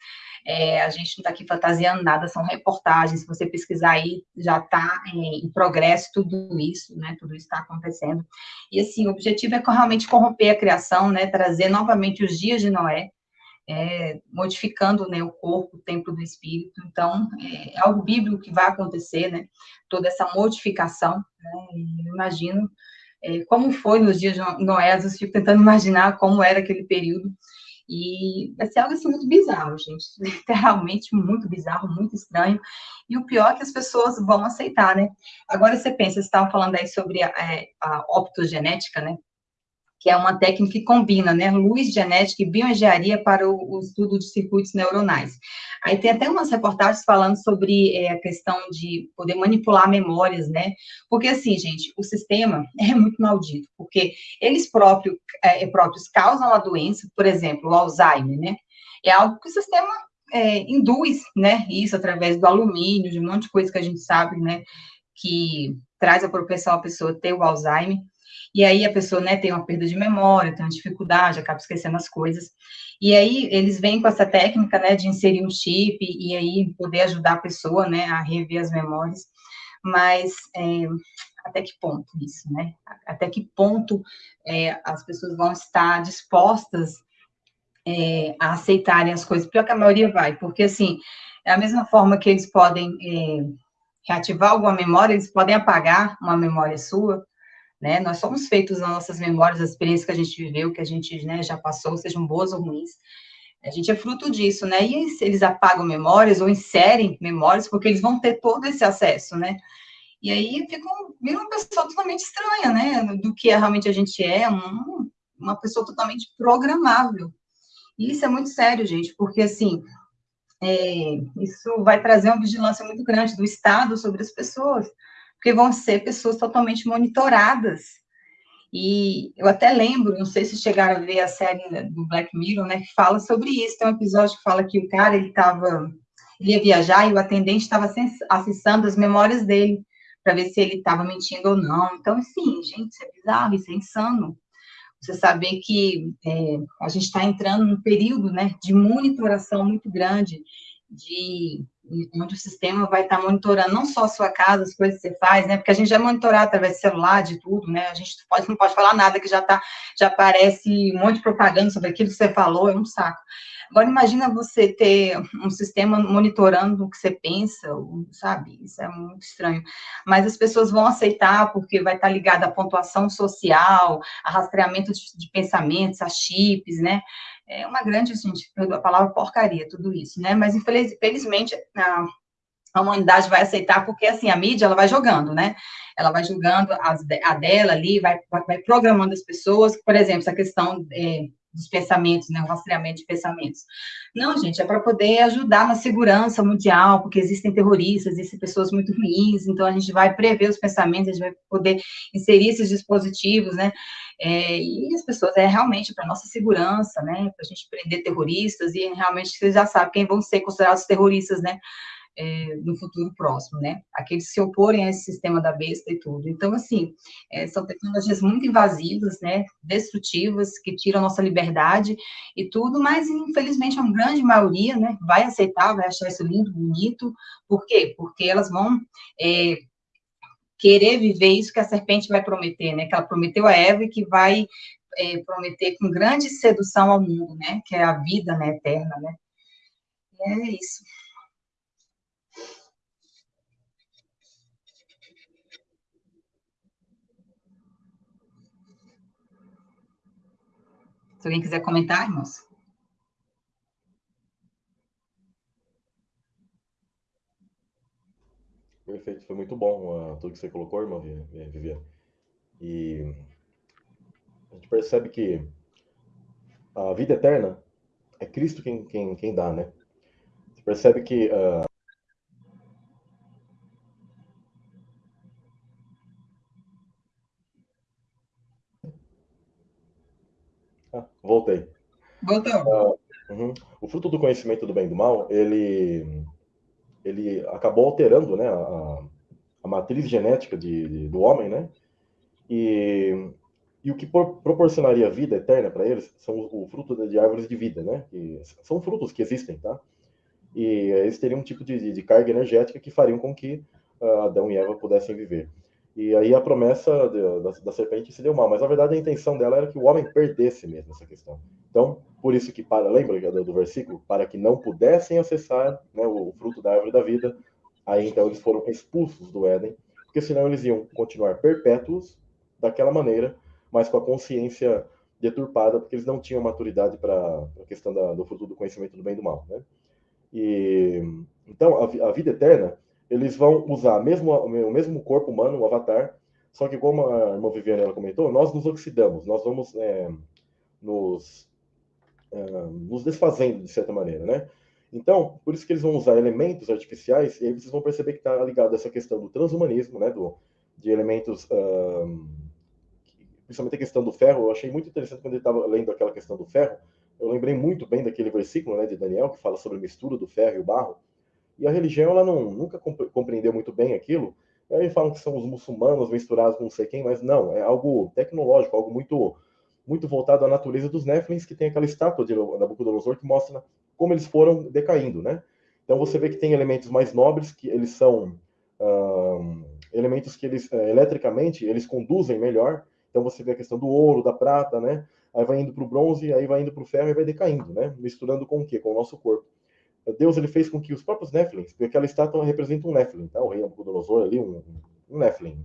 é, a gente não está aqui fantasiando nada, são reportagens. Se você pesquisar aí, já está é, em progresso tudo isso, né? Tudo isso está acontecendo. E assim, o objetivo é realmente corromper a criação, né? Trazer novamente os dias de Noé, é, modificando né, o corpo, o templo do espírito. Então, é, é algo bíblico que vai acontecer, né? Toda essa modificação. Né, imagino é, como foi nos dias de Noé, eu fico tentando imaginar como era aquele período. E vai ser algo assim muito bizarro, gente. Literalmente muito bizarro, muito estranho. E o pior é que as pessoas vão aceitar, né? Agora você pensa, você estava falando aí sobre a, é, a optogenética, né? Que é uma técnica que combina, né, luz genética e bioengenharia para o, o estudo de circuitos neuronais. Aí tem até umas reportagens falando sobre é, a questão de poder manipular memórias, né, porque assim, gente, o sistema é muito maldito, porque eles próprios, é, próprios causam a doença, por exemplo, o Alzheimer, né, é algo que o sistema é, induz, né, isso através do alumínio, de um monte de coisa que a gente sabe, né, que traz a propensão a pessoa ter o Alzheimer, e aí a pessoa, né, tem uma perda de memória, tem uma dificuldade, acaba esquecendo as coisas. E aí eles vêm com essa técnica, né, de inserir um chip e aí poder ajudar a pessoa, né, a rever as memórias. Mas é, até que ponto isso, né? Até que ponto é, as pessoas vão estar dispostas é, a aceitarem as coisas? Pior que a maioria vai, porque assim, é a mesma forma que eles podem é, reativar alguma memória, eles podem apagar uma memória sua, né? Nós somos feitos nas nossas memórias, as experiências que a gente viveu, que a gente né, já passou, sejam boas ou ruins. A gente é fruto disso, né? E eles apagam memórias ou inserem memórias, porque eles vão ter todo esse acesso, né? E aí viram uma pessoa totalmente estranha, né? Do que realmente a gente é, um, uma pessoa totalmente programável. E isso é muito sério, gente, porque assim, é, isso vai trazer uma vigilância muito grande do Estado sobre as pessoas porque vão ser pessoas totalmente monitoradas. E eu até lembro, não sei se chegaram a ver a série do Black Mirror, né, que fala sobre isso. Tem um episódio que fala que o cara, ele estava, ele ia viajar e o atendente estava acessando as memórias dele para ver se ele estava mentindo ou não. Então, assim, gente, isso é bizarro, isso é insano. Você saber que é, a gente está entrando num período, né, de monitoração muito grande, de onde o sistema vai estar monitorando não só a sua casa, as coisas que você faz, né? Porque a gente já monitora através do celular, de tudo, né? A gente pode, não pode falar nada que já tá, já aparece um monte de propaganda sobre aquilo que você falou, é um saco. Agora, imagina você ter um sistema monitorando o que você pensa, sabe? Isso é muito estranho. Mas as pessoas vão aceitar porque vai estar ligado à pontuação social, a rastreamento de, de pensamentos, a chips, né? É uma grande, gente, a palavra porcaria, tudo isso, né? Mas, infelizmente, a, a humanidade vai aceitar, porque, assim, a mídia, ela vai jogando, né? Ela vai julgando as, a dela ali, vai, vai programando as pessoas, por exemplo, essa questão é, dos pensamentos, né, o rastreamento de pensamentos. Não, gente, é para poder ajudar na segurança mundial, porque existem terroristas, existem pessoas muito ruins, então a gente vai prever os pensamentos, a gente vai poder inserir esses dispositivos, né, é, e as pessoas, é realmente para nossa segurança, né, para a gente prender terroristas, e realmente vocês já sabem quem vão ser considerados terroristas, né, é, no futuro próximo, né? Aqueles que se oporem a esse sistema da besta e tudo. Então, assim, é, são tecnologias muito invasivas, né? Destrutivas, que tiram nossa liberdade e tudo, mas infelizmente a grande maioria, né? Vai aceitar, vai achar isso lindo, bonito. Por quê? Porque elas vão é, querer viver isso que a serpente vai prometer, né? Que ela prometeu a Eva e que vai é, prometer com grande sedução ao mundo, né? Que é a vida né, eterna, né? E é isso. Se alguém quiser comentar, irmãos. Perfeito, foi muito bom uh, tudo que você colocou, irmã Viviane. E a gente percebe que a vida eterna é Cristo quem, quem, quem dá, né? Você percebe que uh, voltei. Voltou. Uh, uhum. O fruto do conhecimento do bem e do mal, ele, ele acabou alterando né, a, a matriz genética de, de, do homem, né? E, e o que por, proporcionaria vida eterna para eles são o, o fruto de, de, árvores de vida, né? Que são frutos que existem, tá? E eles teriam um tipo de, de carga energética que fariam com que uh, Adão e Eva pudessem viver. E aí a promessa de, da, da, serpente se deu mal, mas na verdade a intenção dela era que o homem perdesse mesmo essa questão. Então, por isso que, para, lembra do, do versículo? Para que não pudessem acessar né, o, o fruto da árvore da vida, aí então eles foram expulsos do Éden, porque senão eles iam continuar perpétuos daquela maneira, mas com a consciência deturpada, porque eles não tinham maturidade para a questão da, do fruto do conhecimento do bem e do mal. Né? E, então, a, a vida eterna eles vão usar mesmo, o mesmo corpo humano, o avatar, só que como a irmã Viviane ela comentou, nós nos oxidamos, nós vamos é, nos, é, nos desfazendo de certa maneira, né? Então, por isso que eles vão usar elementos artificiais, e aí vocês vão perceber que está ligado essa questão do transhumanismo, né? Do, de elementos, um, principalmente a questão do ferro. Eu achei muito interessante quando ele estava lendo aquela questão do ferro. Eu lembrei muito bem daquele versículo né, de Daniel, que fala sobre a mistura do ferro e o barro. E a religião, ela não, nunca compreendeu muito bem aquilo. E aí falam que são os muçulmanos misturados com não sei quem, mas não, é algo tecnológico, algo muito muito voltado à natureza dos Néflins, que tem aquela estátua de Nabucodonosor que mostra como eles foram decaindo, né? Então você vê que tem elementos mais nobres, que eles são elementos que eles, uh, eletricamente, eles conduzem melhor. Então você vê a questão do ouro, da prata, né? Aí vai indo para o bronze, aí vai indo para o ferro e vai decaindo, né? Misturando com o quê? Com o nosso corpo. Deus ele fez com que os próprios Nephilim, porque aquela estátua representa um Nephilim, tá? o rei Nabucodonosor ali, um, um Nephilim.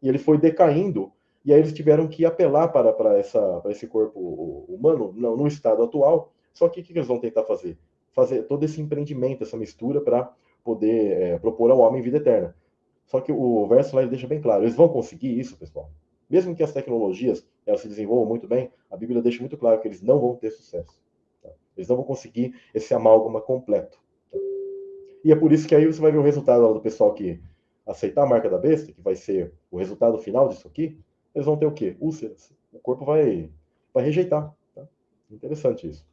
E ele foi decaindo, e aí eles tiveram que apelar para, para, essa, para esse corpo humano, no, no estado atual. Só que o que eles vão tentar fazer? Fazer todo esse empreendimento, essa mistura, para poder é, propor ao homem vida eterna. Só que o verso lá ele deixa bem claro, eles vão conseguir isso, pessoal. Mesmo que as tecnologias elas se desenvolvam muito bem, a Bíblia deixa muito claro que eles não vão ter sucesso. Eles não vão conseguir esse amálgama completo. E é por isso que aí você vai ver o resultado do pessoal que aceitar a marca da besta, que vai ser o resultado final disso aqui, eles vão ter o quê? Úlceras. O corpo vai, vai rejeitar. Tá? Interessante isso.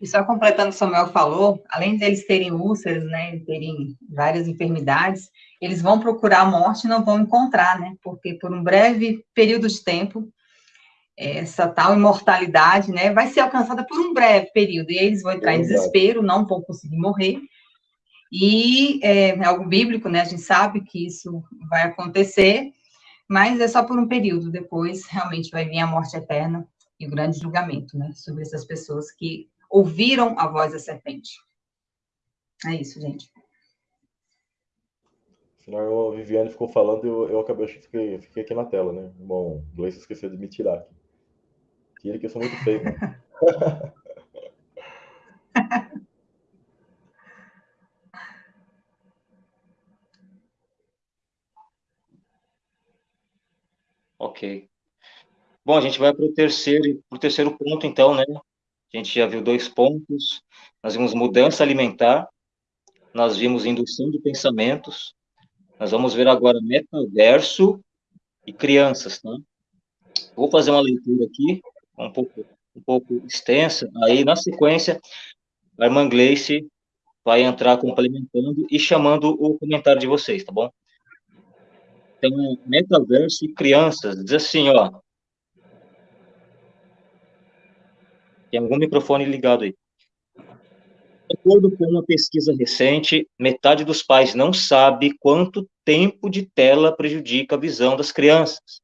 E só completando o que o Samuel falou, além deles terem úlceras, né, terem várias enfermidades, eles vão procurar a morte e não vão encontrar, né, porque por um breve período de tempo, essa tal imortalidade, né, vai ser alcançada por um breve período, e eles vão entrar é em desespero, não vão conseguir morrer, e é, é algo bíblico, né, a gente sabe que isso vai acontecer, mas é só por um período, depois realmente vai vir a morte eterna e o grande julgamento, né, sobre essas pessoas que ouviram a voz da serpente. É isso, gente. Senão a Viviane ficou falando e eu, eu acabei, eu fiquei, fiquei aqui na tela, né? Bom, o Gleice esqueceu de me tirar aqui. Tira que eu sou muito feio. Né? ok. Bom, a gente vai para o terceiro, terceiro ponto, então, né? A gente já viu dois pontos. Nós vimos mudança alimentar, nós vimos indução de pensamentos, nós vamos ver agora metaverso e crianças, tá? Vou fazer uma leitura aqui, um pouco, um pouco extensa, aí na sequência, a irmã Gleice vai entrar complementando e chamando o comentário de vocês, tá bom? Então, metaverso e crianças, diz assim, ó. Tem algum microfone ligado aí. De acordo com uma pesquisa recente, metade dos pais não sabe quanto tempo de tela prejudica a visão das crianças.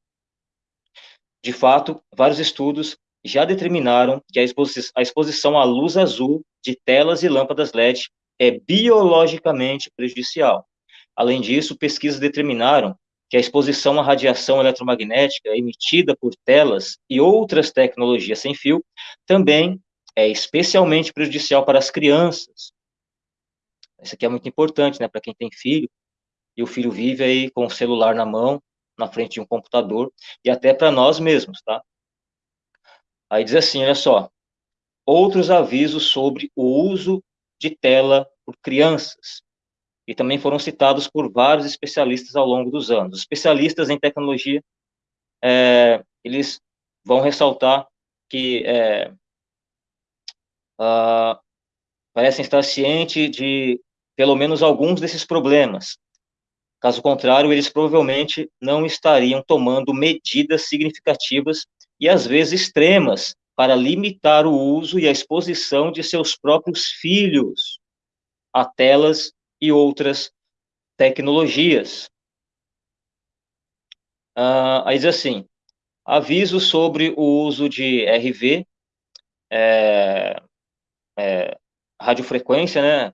De fato, vários estudos já determinaram que a, exposi a exposição à luz azul de telas e lâmpadas LED é biologicamente prejudicial. Além disso, pesquisas determinaram que a exposição à radiação eletromagnética emitida por telas e outras tecnologias sem fio também é especialmente prejudicial para as crianças. Isso aqui é muito importante, né, para quem tem filho, e o filho vive aí com o celular na mão, na frente de um computador, e até para nós mesmos, tá? Aí diz assim, olha só, outros avisos sobre o uso de tela por crianças, e também foram citados por vários especialistas ao longo dos anos. Os especialistas em tecnologia, é, eles vão ressaltar que é, uh, parecem estar cientes de pelo menos alguns desses problemas. Caso contrário, eles provavelmente não estariam tomando medidas significativas e às vezes extremas para limitar o uso e a exposição de seus próprios filhos a telas e outras tecnologias. Uh, aí diz assim, aviso sobre o uso de RV, é, é, radiofrequência, né,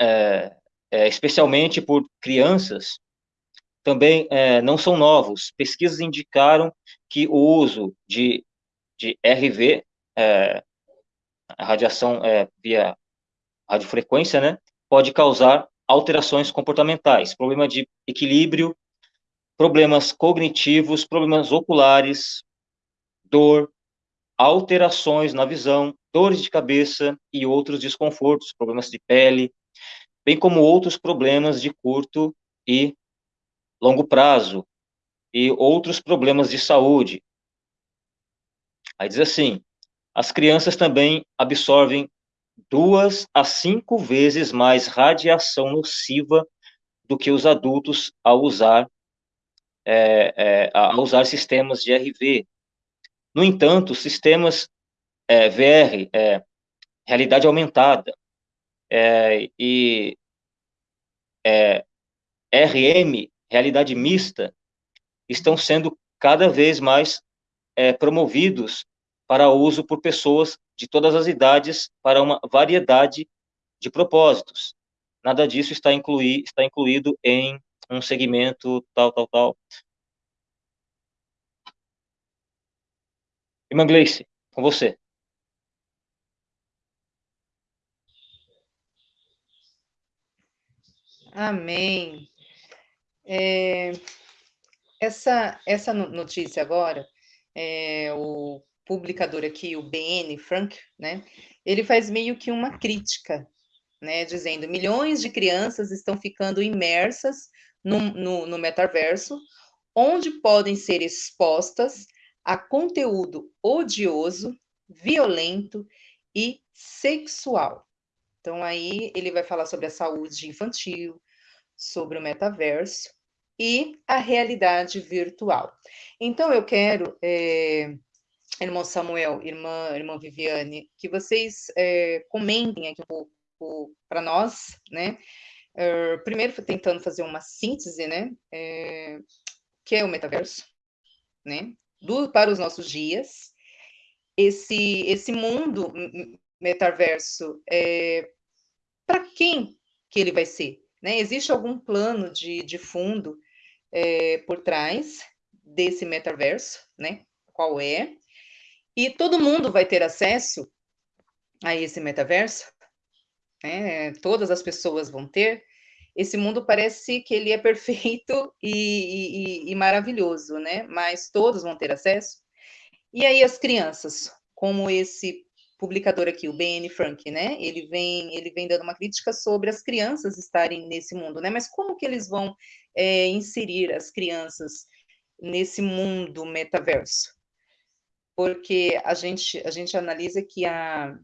é, especialmente por crianças, também é, não são novos. Pesquisas indicaram que o uso de, de RV, radiação via radiofrequência, né, pode causar alterações comportamentais, problema de equilíbrio, problemas cognitivos, problemas oculares, dor, alterações na visão, dores de cabeça e outros desconfortos, problemas de pele, bem como outros problemas de curto e longo prazo e outros problemas de saúde. Aí diz assim: as crianças também absorvem duas a cinco vezes mais radiação nociva do que os adultos ao usar é, é, a usar sistemas de RV. No entanto, sistemas é, VR, é, realidade aumentada, é, e é, RM, realidade mista, estão sendo cada vez mais promovidos para uso por pessoas de todas as idades para uma variedade de propósitos. Nada disso está, incluí, está incluído em um segmento tal, tal, tal. Irmã Gleice, com você. Amém. É, essa, essa notícia agora, é, o publicador aqui, o BN Frank, né, ele faz meio que uma crítica, né, dizendo milhões de crianças estão ficando imersas no, no, no metaverso, onde podem ser expostas a conteúdo odioso, violento e sexual. Então, aí ele vai falar sobre a saúde infantil, sobre o metaverso e a realidade virtual. Então, eu quero é, irmão Samuel, irmã, irmã Viviane, que vocês é, comentem aqui um pouco para nós, né? Uh, primeiro, tentando fazer uma síntese, né? É, que é o metaverso, né? Do, para os nossos dias. Esse, esse mundo metaverso, é, para quem que ele vai ser? Né? Existe algum plano de, de fundo é, por trás desse metaverso, né? Qual é? E todo mundo vai ter acesso a esse metaverso, né? todas as pessoas vão ter. esse mundo parece que ele é perfeito e, e, e, maravilhoso, né? Mas todos vão ter acesso. E aí as crianças, como esse publicador aqui, o Ben Frank, né? Ele vem, ele vem dando uma crítica sobre as crianças estarem nesse mundo, né? Mas como que eles vão é, inserir as crianças nesse mundo metaverso? Porque a gente, a gente analisa que a,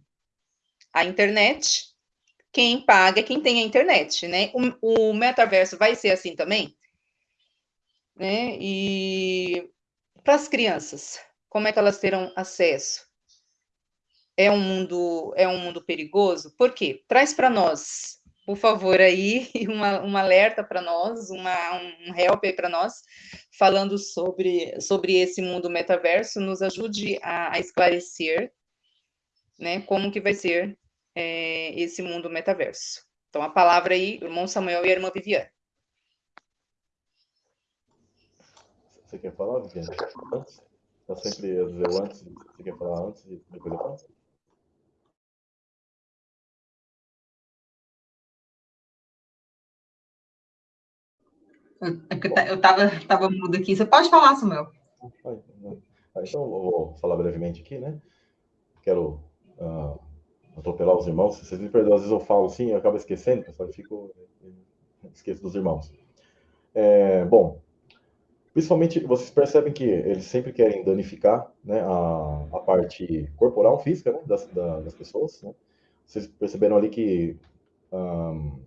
a internet quem paga é quem tem a internet, né? O, o metaverso vai ser assim também? Né? E para as crianças, como é que elas terão acesso? É um mundo é um mundo perigoso? Por quê? Traz para nós, por favor, aí uma, um alerta para nós, uma, um help para nós, falando sobre, sobre esse mundo metaverso, nos ajude a, a esclarecer, né? Como que vai ser é, esse mundo metaverso. Então, a palavra aí, irmão Samuel e irmã Viviane. Você quer falar, Viviane? Antes? Eu sempre dizer antes. Você quer falar antes e depois eu falo? Eu estava tava mudo aqui. Você pode falar, Samuel. Então, eu vou falar brevemente aqui, né? Quero uh, atropelar os irmãos. Vocês me perdoam, às vezes eu falo assim, eu acabo esquecendo, pessoal, eu fico. esqueço dos irmãos. É, bom, principalmente vocês percebem que eles sempre querem danificar né, a, a parte corporal, física né, das, da, das pessoas. Né? Vocês perceberam ali que um,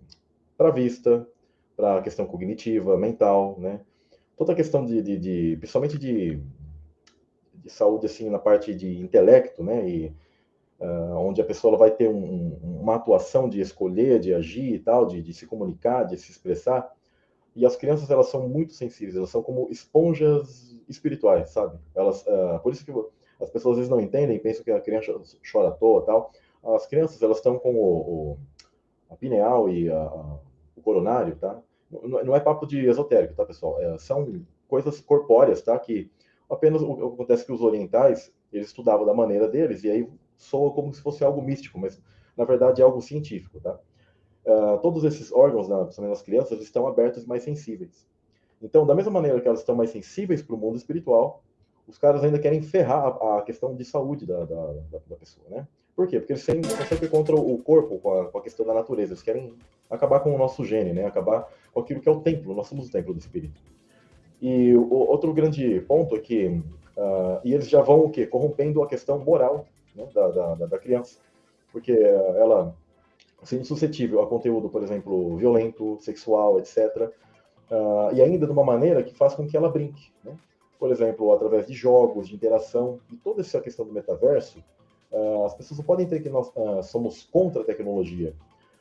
para a vista, para a questão cognitiva, mental, né? toda a questão de, de, de principalmente de, de saúde assim na parte de intelecto, né? E uh, onde a pessoa vai ter um, uma atuação de escolher, de agir e tal, de, de, se comunicar, de se expressar. E as crianças, elas são muito sensíveis, elas são como esponjas espirituais, sabe? Elas, uh, por isso que as pessoas às vezes não entendem, pensam que a criança chora à toa tal. As crianças, elas estão com o, o a pineal e a, a, o coronário, tá? Não, não, é papo de esotérico, tá, pessoal? É, são coisas corpóreas, tá? Que apenas o, o acontece é que os orientais, eles estudavam da maneira deles, e aí soa como se fosse algo místico, mas na verdade é algo científico, tá? Uh, todos esses órgãos, né, principalmente nas crianças, estão abertos e mais sensíveis. Então, da mesma maneira que elas estão mais sensíveis para o mundo espiritual, os caras ainda querem ferrar a, a questão de saúde da, da, da, pessoa, né? Por quê? Porque eles sempre, estão sempre contra o corpo, com a, com a, questão da natureza. Eles querem acabar com o nosso gene, né? Acabar com aquilo que é o templo. Nós somos o templo do espírito. E o outro grande ponto é que uh, e eles já vão o quê? Corrompendo a questão moral né, da, da, da, criança, porque ela sendo suscetível a conteúdo, por exemplo, violento, sexual, etc., uh, e ainda de uma maneira que faz com que ela brinque, né? por exemplo, através de jogos, de interação, e toda essa questão do metaverso, uh, as pessoas não podem ter que nós somos contra a tecnologia,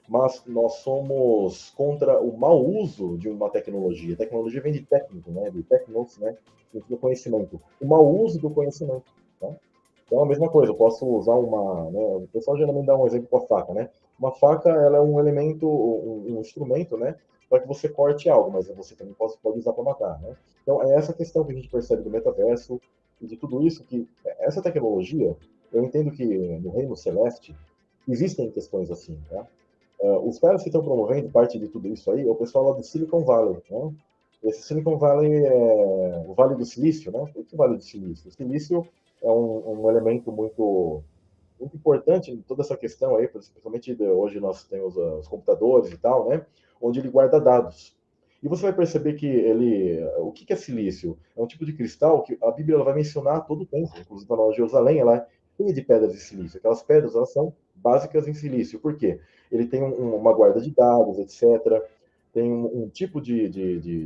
mas nós somos contra o mau uso de uma tecnologia. Tecnologia vem de técnico, né? de technos, né? do conhecimento. O mau uso do conhecimento. Tá? Então, a mesma coisa, eu posso usar uma. Né, o pessoal geralmente dá um exemplo com a faca, né? Uma faca ela é um elemento, um, um instrumento, né? Para que você corte algo, mas você também pode, pode usar para matar, né? Então, é essa questão que a gente percebe do metaverso e de tudo isso, que essa tecnologia, eu entendo que no reino celeste existem questões assim, tá? Uh, os caras que estão promovendo parte de tudo isso aí é o pessoal lá do Silicon Valley, né? Esse Silicon Valley é o Vale do Silício, né? O que Vale do Silício? O silício é um, um elemento muito muito importante em toda essa questão aí, principalmente hoje nós temos uh, os computadores e tal, né? Onde ele guarda dados. E você vai perceber que ele, o que é silício? É um tipo de cristal que a Bíblia vai mencionar todo o tempo. Inclusive a de Jerusalém, ela é cheia de pedras de silício. Aquelas pedras elas são básicas em silício. Por quê? Ele tem um, uma guarda de dados, etc. Tem um, um tipo de, de, de,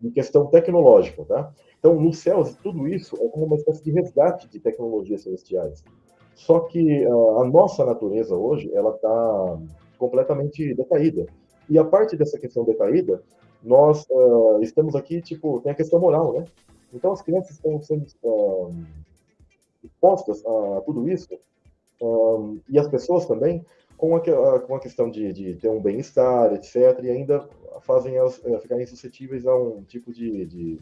de, questão tecnológica, tá? Então, nos céus, tudo isso é como uma espécie de resgate de tecnologias celestiais. Só que uh, a nossa natureza hoje, ela está completamente decaída. E a parte dessa questão decaída, nós uh, estamos aqui, tipo, tem a questão moral, né? Então, as crianças estão sendo uh, expostas a tudo isso, e as pessoas também, com a, com a questão de, de ter um bem-estar, etc., e ainda fazem elas uh, ficarem suscetíveis a um tipo de, de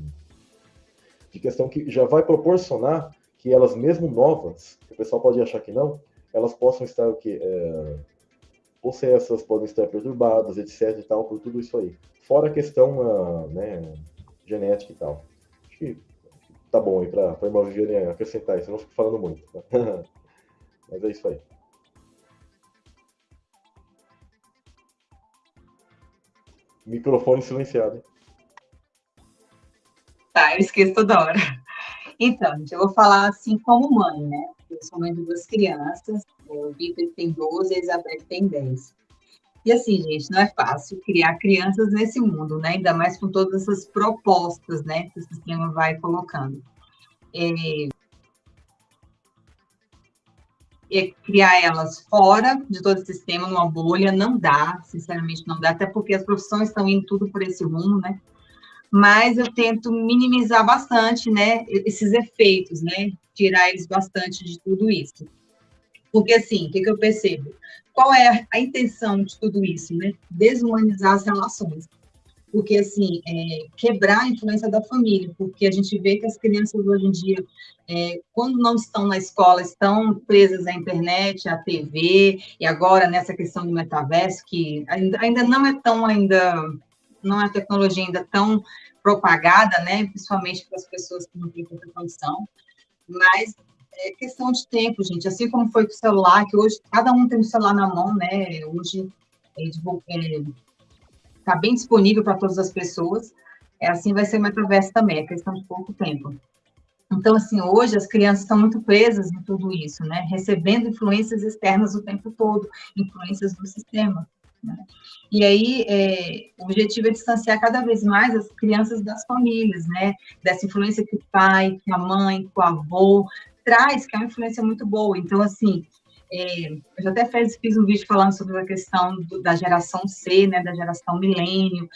de questão que já vai proporcionar que elas, mesmo novas, o pessoal pode achar que não, elas possam estar o que, é, possessas, podem estar perturbadas, etc e tal, por tudo isso aí. Fora a questão uh, né, genética e tal. Acho que tá bom aí para a irmã Viviane acrescentar isso, eu não fico falando muito. Tá? Mas é isso aí. Microfone silenciado. Tá, eu esqueço toda hora. Então, eu vou falar assim como mãe, né? Eu sou mãe de duas crianças, o Vitor tem 12 e a Isabel tem 10. E assim, gente, não é fácil criar crianças nesse mundo, né? Ainda mais com todas essas propostas, né? Que o sistema vai colocando. É, é criar elas fora de todo o sistema, numa bolha, não dá, sinceramente não dá, até porque as profissões estão indo tudo por esse rumo, né? Mas eu tento minimizar bastante, né, esses efeitos, né, tirar eles bastante de tudo isso. Porque, assim, o que, que eu percebo? Qual é a intenção de tudo isso, né? Desumanizar as relações porque assim é, quebrar a influência da família, porque a gente vê que as crianças hoje em dia, é, quando não estão na escola, estão presas à internet, à TV e agora nessa questão do metaverso que ainda, ainda não é tão ainda não é tecnologia ainda tão propagada, né, principalmente para as pessoas que não têm tanta condição, mas é questão de tempo, gente. Assim como foi com o celular, que hoje cada um tem um celular na mão, né? Hoje é, é está bem disponível para todas as pessoas, é, assim vai ser o metaverso também, é questão de pouco tempo. Então, assim, hoje as crianças estão muito presas em tudo isso, né? Recebendo influências externas o tempo todo, influências do sistema. Né? E aí, é, o objetivo é distanciar cada vez mais as crianças das famílias, né? Dessa influência que o pai, que a mãe, que o avô traz, que é uma influência muito boa. Então, assim, é, eu já até fiz, fiz, um vídeo falando sobre a questão do, da geração C, né, da geração milênio,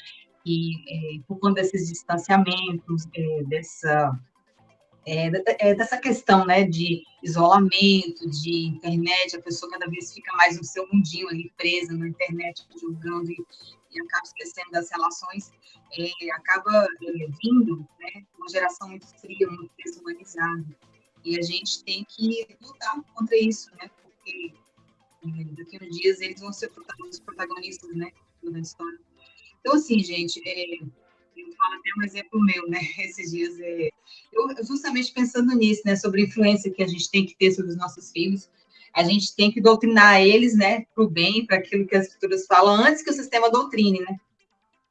e é, por conta desses distanciamentos, é, dessa, é, é, dessa questão né, de isolamento, de internet, a pessoa cada vez fica mais no seu mundinho ali, presa na internet, jogando e, e acaba esquecendo das relações, é, acaba vindo né, uma geração muito fria, muito desumanizada. E a gente tem que lutar contra isso, né? porque daqui a uns dias eles vão ser os protagonistas, né, da história. Então, assim, gente, é, eu falo até um exemplo meu, né, esses dias, é, eu justamente pensando nisso, né, sobre a influência que a gente tem que ter sobre os nossos filhos, a gente tem que doutrinar eles, né, para o bem, para aquilo que as escrituras falam, antes que o sistema doutrine, né,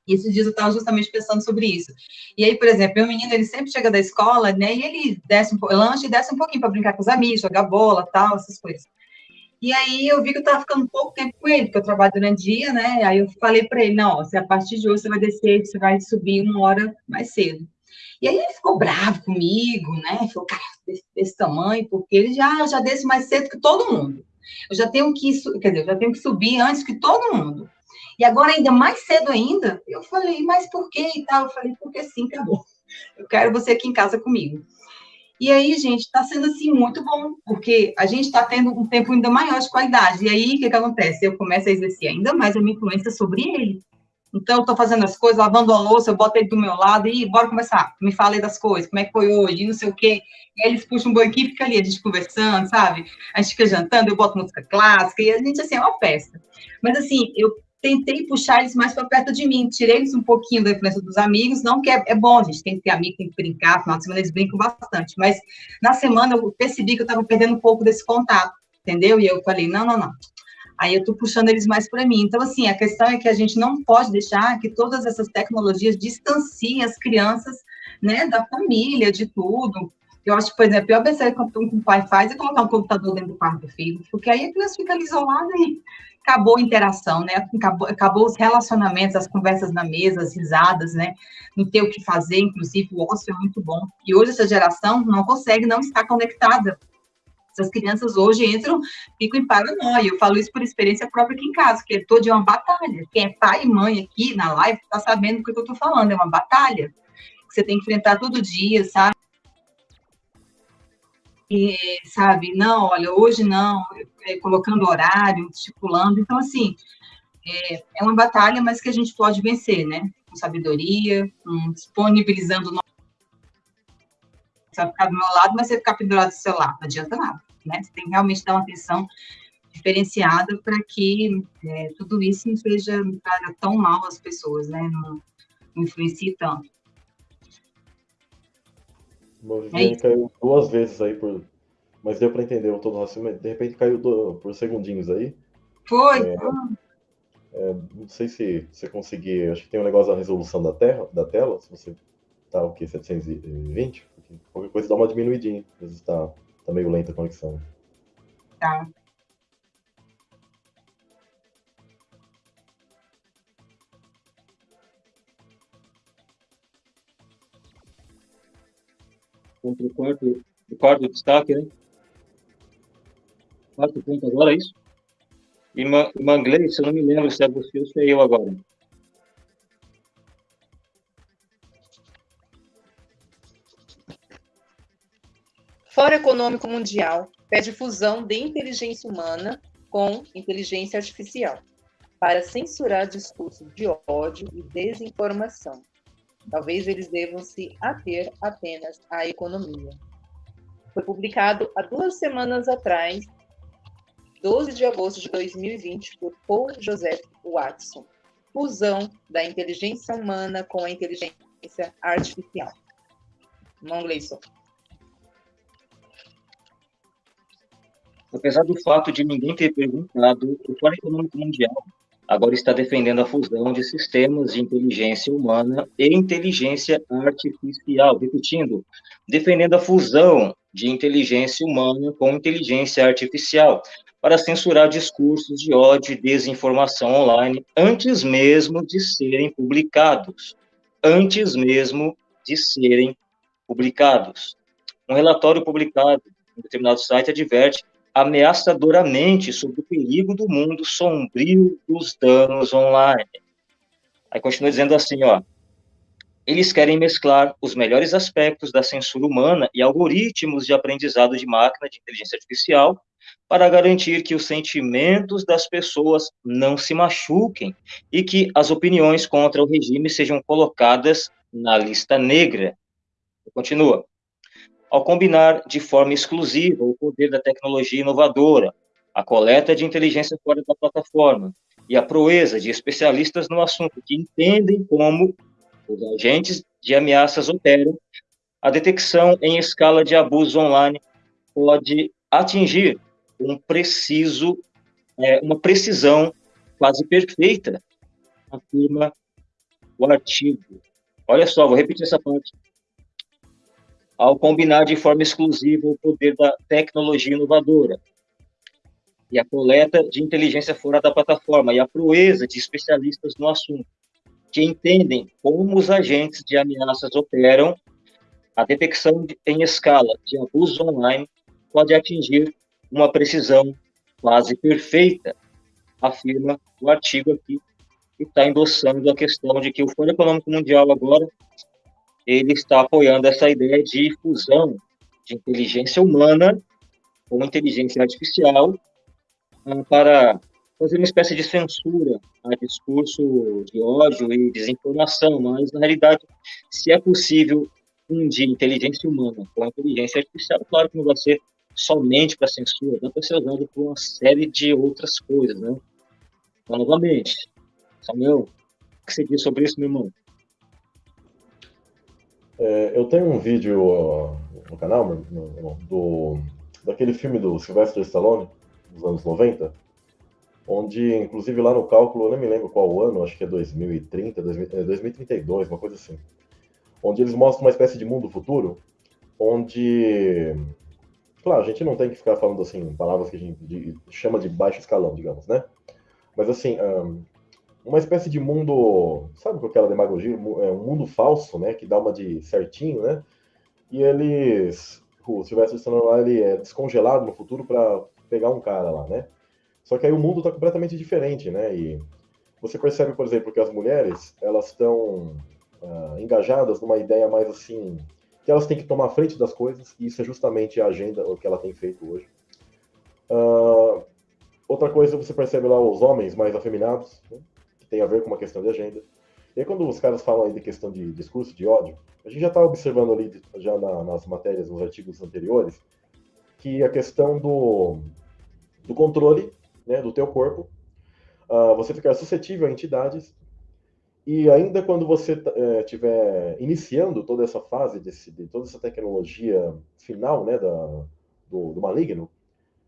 e esses dias eu estava justamente pensando sobre isso. E aí, por exemplo, meu menino, ele sempre chega da escola, né, e ele desce um lanche e desce um pouquinho para brincar com os amigos, jogar bola, tal, essas coisas. E aí eu vi que eu estava ficando pouco tempo com ele, porque eu trabalho durante o dia, né? Aí eu falei para ele, não, se a partir de hoje você vai descer, você vai subir uma hora mais cedo. E aí ele ficou bravo comigo, né? Falou, cara, desse, desse tamanho, porque ele já, já desce mais cedo que todo mundo. Eu já tenho que, quer dizer, eu já tenho que subir antes que todo mundo. E agora ainda mais cedo ainda, eu falei, mas por quê e tal? Eu falei, porque sim, acabou. Eu quero você aqui em casa comigo. E aí, gente, está sendo assim muito bom, porque a gente está tendo um tempo ainda maior de qualidade. E aí, o que, que acontece? Eu começo a exercer ainda mais a minha influência sobre ele. Então, eu estou fazendo as coisas, lavando a louça, eu boto ele do meu lado e bora começar. Me fala aí das coisas, como é que foi hoje, não sei o quê. E aí eles puxam um banquinho e fica ali, a gente conversando, sabe? A gente fica jantando, eu boto música clássica, e a gente, assim, é uma festa. Mas, assim, eu tentei puxar eles mais para perto de mim, tirei eles um pouquinho da influência dos amigos, não que é, é, bom, a gente tem que ter amigo, tem que brincar, final de semana eles brincam bastante, mas na semana eu percebi que eu estava perdendo um pouco desse contato, entendeu? E eu falei, não, não, não. Aí eu estou puxando eles mais para mim. Então, assim, a questão é que a gente não pode deixar que todas essas tecnologias distanciem as crianças, né, da família, de tudo. Eu acho que, por exemplo, pior besteira que um pai faz é colocar um computador dentro do quarto do filho, porque aí a criança fica ali isolada e acabou a interação, né? Acabou, acabou os relacionamentos, as conversas na mesa, as risadas, né? Não ter o que fazer, inclusive o ócio é muito bom. E hoje essa geração não consegue não estar conectada. Essas crianças hoje entram, ficam em paranoia. Eu falo isso por experiência própria aqui em casa, que todo dia uma batalha. Quem é pai e mãe aqui na live está sabendo o que eu estou falando, é uma batalha que você tem que enfrentar todo dia, sabe? E, sabe, não, olha, hoje não, é, colocando horário, estipulando. Então, assim, é, é, uma batalha, mas que a gente pode vencer, né? Com sabedoria, com disponibilizando. No... Você vai ficar do meu lado, mas você ficar pendurado no celular, não adianta nada, né? Você tem que realmente dar uma atenção diferenciada para que é, tudo isso não seja tão mal às pessoas, né? Não, não influencie tanto. O é caiu duas vezes aí por. Mas deu para entender todo o raciocínio. De repente caiu do... por segundinhos aí. Foi. É, é, não sei se você conseguir. Acho que tem um negócio da resolução da, terra, da tela. Se você tá o que? 720? Qualquer coisa dá uma diminuidinha. Às vezes tá, tá meio lenta a conexão. Tá. Contra o quarto, o quarto destaque, né? Quarto ponto agora, é isso? Em inglês, se eu não me lembro se é você ou se é eu agora. Fórum Econômico Mundial pede fusão de inteligência humana com inteligência artificial para censurar discursos de ódio e desinformação. Talvez eles devam se ater apenas à economia. Foi publicado há duas semanas atrás, 12 de agosto de 2020, por Paul Joseph Watson. Fusão da inteligência humana com a inteligência artificial. Não, Gleison. Apesar do fato de ninguém ter perguntado, o Fórum Econômico Mundial agora está defendendo a fusão de sistemas de inteligência humana e inteligência artificial. Repetindo, defendendo a fusão de inteligência humana com inteligência artificial para censurar discursos de ódio e desinformação online antes mesmo de serem publicados. Antes mesmo de serem publicados. Um relatório publicado em determinado site adverte ameaçadoramente sobre o perigo do mundo sombrio dos danos online. Aí continua dizendo assim, ó, eles querem mesclar os melhores aspectos da censura humana e algoritmos de aprendizado de máquina de inteligência artificial para garantir que os sentimentos das pessoas não se machuquem e que as opiniões contra o regime sejam colocadas na lista negra. Continua ao combinar de forma exclusiva o poder da tecnologia inovadora, a coleta de inteligência fora da plataforma e a proeza de especialistas no assunto que entendem como os agentes de ameaças operam, a detecção em escala de abuso online pode atingir um preciso, é, uma precisão quase perfeita, afirma o artigo. Olha só, vou repetir essa parte ao combinar de forma exclusiva o poder da tecnologia inovadora e a coleta de inteligência fora da plataforma e a proeza de especialistas no assunto, que entendem como os agentes de ameaças operam, a detecção em escala de abuso online pode atingir uma precisão quase perfeita, afirma o artigo aqui, que está endossando a questão de que o Fórum Econômico Mundial agora ele está apoiando essa ideia de fusão de inteligência humana com inteligência artificial ah, para fazer uma espécie de censura a discurso de ódio e desinformação, mas na realidade, se é possível fundir inteligência humana com inteligência artificial, claro que não vai ser somente para censura, dá para ser usado por uma série de outras coisas, né? Então, novamente, Samuel, o que você diz sobre isso, meu irmão? É, eu tenho um vídeo no canal no, do, daquele filme do Sylvester Stallone, dos anos 90, onde, inclusive lá no cálculo, eu nem me lembro qual ano, acho que é 2030, 2032, é, uma coisa assim, onde eles mostram uma espécie de mundo futuro, onde, claro, a gente não tem que ficar falando assim, palavras que a gente chama de baixo escalão, digamos, né? Mas assim, um, uma espécie de mundo, sabe com aquela demagogia, é um mundo falso, né, que dá uma de certinho, né? E eles, o Sylvester Stallone lá, ele é descongelado no futuro para pegar um cara lá, né? Só que aí o mundo está completamente diferente, né? E você percebe, por exemplo, que as mulheres, elas estão uh, engajadas numa ideia mais assim, que elas têm que tomar frente das coisas, e isso é justamente a agenda, o que ela tem feito hoje. Uh, outra coisa, você percebe lá os homens mais afeminados, né? Tem a ver com uma questão de agenda. E aí, quando os caras falam aí de questão de discurso de ódio, a gente já está observando ali, já na, nas matérias, nos artigos anteriores, que a questão do, do controle né, do teu corpo, uh, você ficar suscetível a entidades, e ainda quando você estiver é, iniciando toda essa fase, desse, de toda essa tecnologia final né, da, do, do maligno,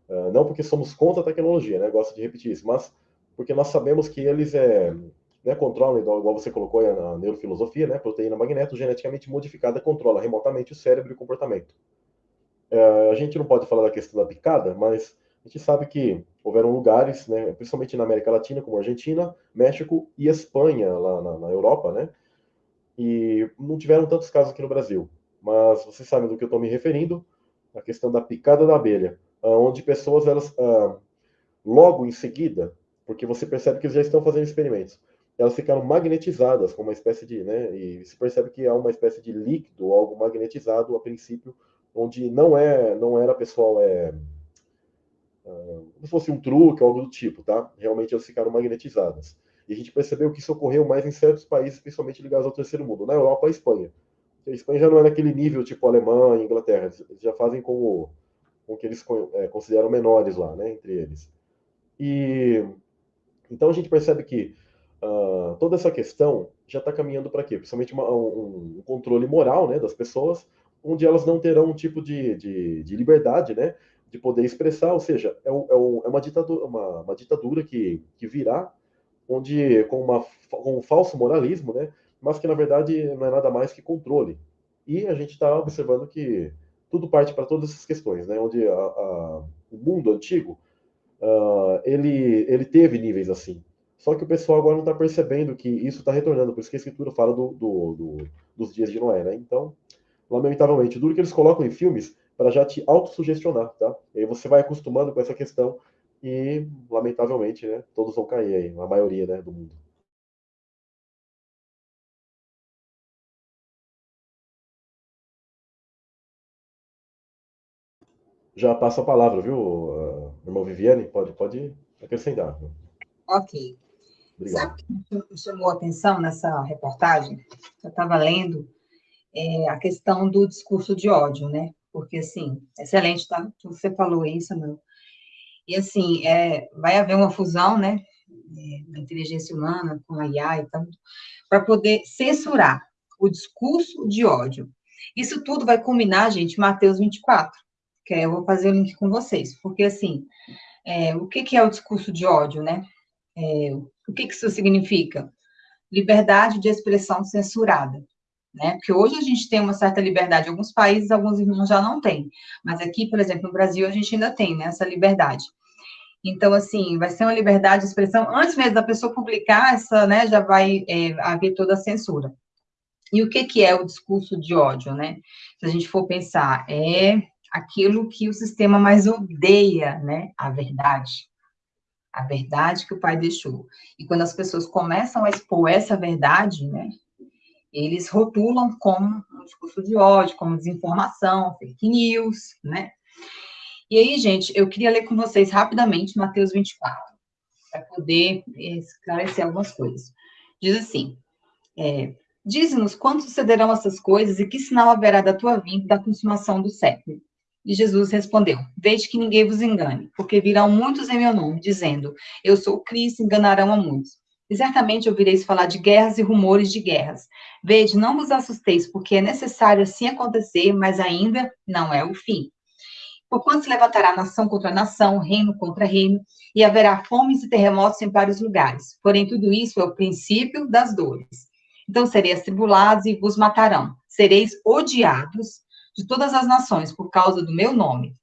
uh, não porque somos contra a tecnologia, né, gosto de repetir isso, mas porque nós sabemos que eles é, né, controlam, igual você colocou na neurofilosofia, né, proteína magneto geneticamente modificada controla remotamente o cérebro e o comportamento. É, a gente não pode falar da questão da picada, mas a gente sabe que houveram lugares, né, principalmente na América Latina, como Argentina, México e Espanha, lá na, na Europa, né, e não tiveram tantos casos aqui no Brasil. Mas vocês sabem do que eu estou me referindo, a questão da picada da abelha, onde pessoas, elas, ah, logo em seguida, porque você percebe que eles já estão fazendo experimentos, elas ficaram magnetizadas com uma espécie de, né, e se percebe que há uma espécie de líquido, algo magnetizado a princípio, onde não é, não era pessoal, é, uh, como se fosse um truque, algo do tipo, tá? Realmente elas ficaram magnetizadas. E a gente percebeu que isso ocorreu mais em certos países, principalmente ligados ao terceiro mundo, na Europa, a Espanha. A Espanha já não é naquele nível tipo Alemanha, Inglaterra, eles já fazem com o, com o que eles é, consideram menores lá, né, entre eles. E então a gente percebe que uh, toda essa questão já está caminhando para quê? Principalmente uma, um, um, controle moral né, das pessoas, onde elas não terão um tipo de, de, de liberdade né, de poder expressar, ou seja, é, é, é uma, ditadura, uma, uma, ditadura que, que virá, onde com, uma, com um falso moralismo, né, mas que na verdade não é nada mais que controle. E a gente está observando que tudo parte para todas essas questões, né, onde a, a, o mundo antigo uh, ele, ele teve níveis assim. Só que o pessoal agora não está percebendo que isso está retornando, por isso que a escritura fala do, do, do, dos dias de Noé, né? Então, lamentavelmente, duro que eles colocam em filmes para já te autossugestionar, tá? E aí você vai acostumando com essa questão e, lamentavelmente, né, todos vão cair aí, a maioria né, do mundo. Já passo a palavra, viu, irmão Viviane? Pode, pode acrescentar. Ok. Obrigado. Sabe o que me chamou a atenção nessa reportagem? Eu estava lendo é, a questão do discurso de ódio, né? Porque, assim, excelente, tá? Você falou isso, meu. E, assim, é, vai haver uma fusão, né? É, da inteligência humana com a IA e tanto, para poder censurar o discurso de ódio. Isso tudo vai culminar, gente, Mateus 24, que eu vou fazer o link com vocês, porque, assim, é, o que, que é o discurso de ódio, né? É, o que, que isso significa? Liberdade de expressão censurada. Né? Porque hoje a gente tem uma certa liberdade, alguns países, alguns irmãos já não têm. Mas aqui, por exemplo, no Brasil, a gente ainda tem né, essa liberdade. Então, assim, vai ser uma liberdade de expressão, antes mesmo da pessoa publicar, essa, né, já vai é, haver toda a censura. E o que, que é o discurso de ódio, né? Se a gente for pensar, é aquilo que o sistema mais odeia, né? A verdade a verdade que o pai deixou. E quando as pessoas começam a expor essa verdade, né, eles rotulam como um discurso de ódio, como desinformação, fake news, né? E aí, gente, eu queria ler com vocês rapidamente Mateus 24, para poder esclarecer algumas coisas. Diz assim, é, Diz-nos quando sucederão essas coisas e que sinal haverá da tua vinda da consumação do século. E Jesus respondeu: Veja que ninguém vos engane, porque virão muitos em meu nome, dizendo: Eu sou Cristo, enganarão a muitos. E certamente ouvireis falar de guerras e rumores de guerras. Vede, não vos assusteis, porque é necessário assim acontecer, mas ainda não é o fim. Porquanto se levantará nação contra nação, reino contra reino, e haverá fomes e terremotos em vários lugares. Porém, tudo isso é o princípio das dores. Então sereis tribulados e vos matarão. Sereis odiados de todas as nações por causa do meu nome.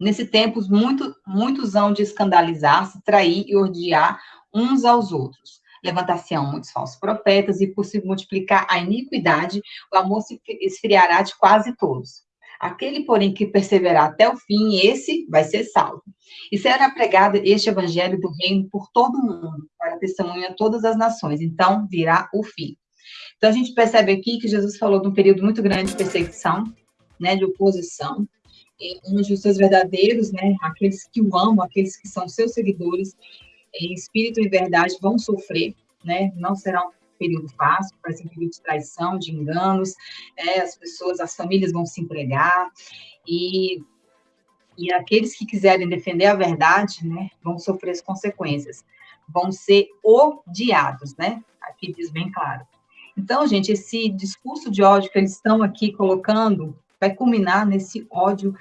Nesse tempo, muito, muitos hão de escandalizar-se, trair e odiar uns aos outros. Levantar-se-ão muitos falsos profetas, e por se multiplicar a iniquidade, o amor se esfriará de quase todos. Aquele, porém, que perseverar até o fim, esse vai ser salvo. E será pregado este evangelho do reino por todo o mundo, para testemunha a todas as nações. Então virá o fim. Então a gente percebe aqui que Jesus falou de um período muito grande de perseguição, né, de oposição, onde os seus verdadeiros, né, aqueles que o amam, aqueles que são seus seguidores, em espírito e verdade, vão sofrer, né, não será um período fácil, vai ser um período de traição, de enganos, é, as pessoas, as famílias vão se empregar, e E aqueles que quiserem defender a verdade, né, vão sofrer as consequências, vão ser odiados, né? Aqui diz bem claro. Então, gente, esse discurso de ódio que eles estão aqui colocando vai culminar nesse ódio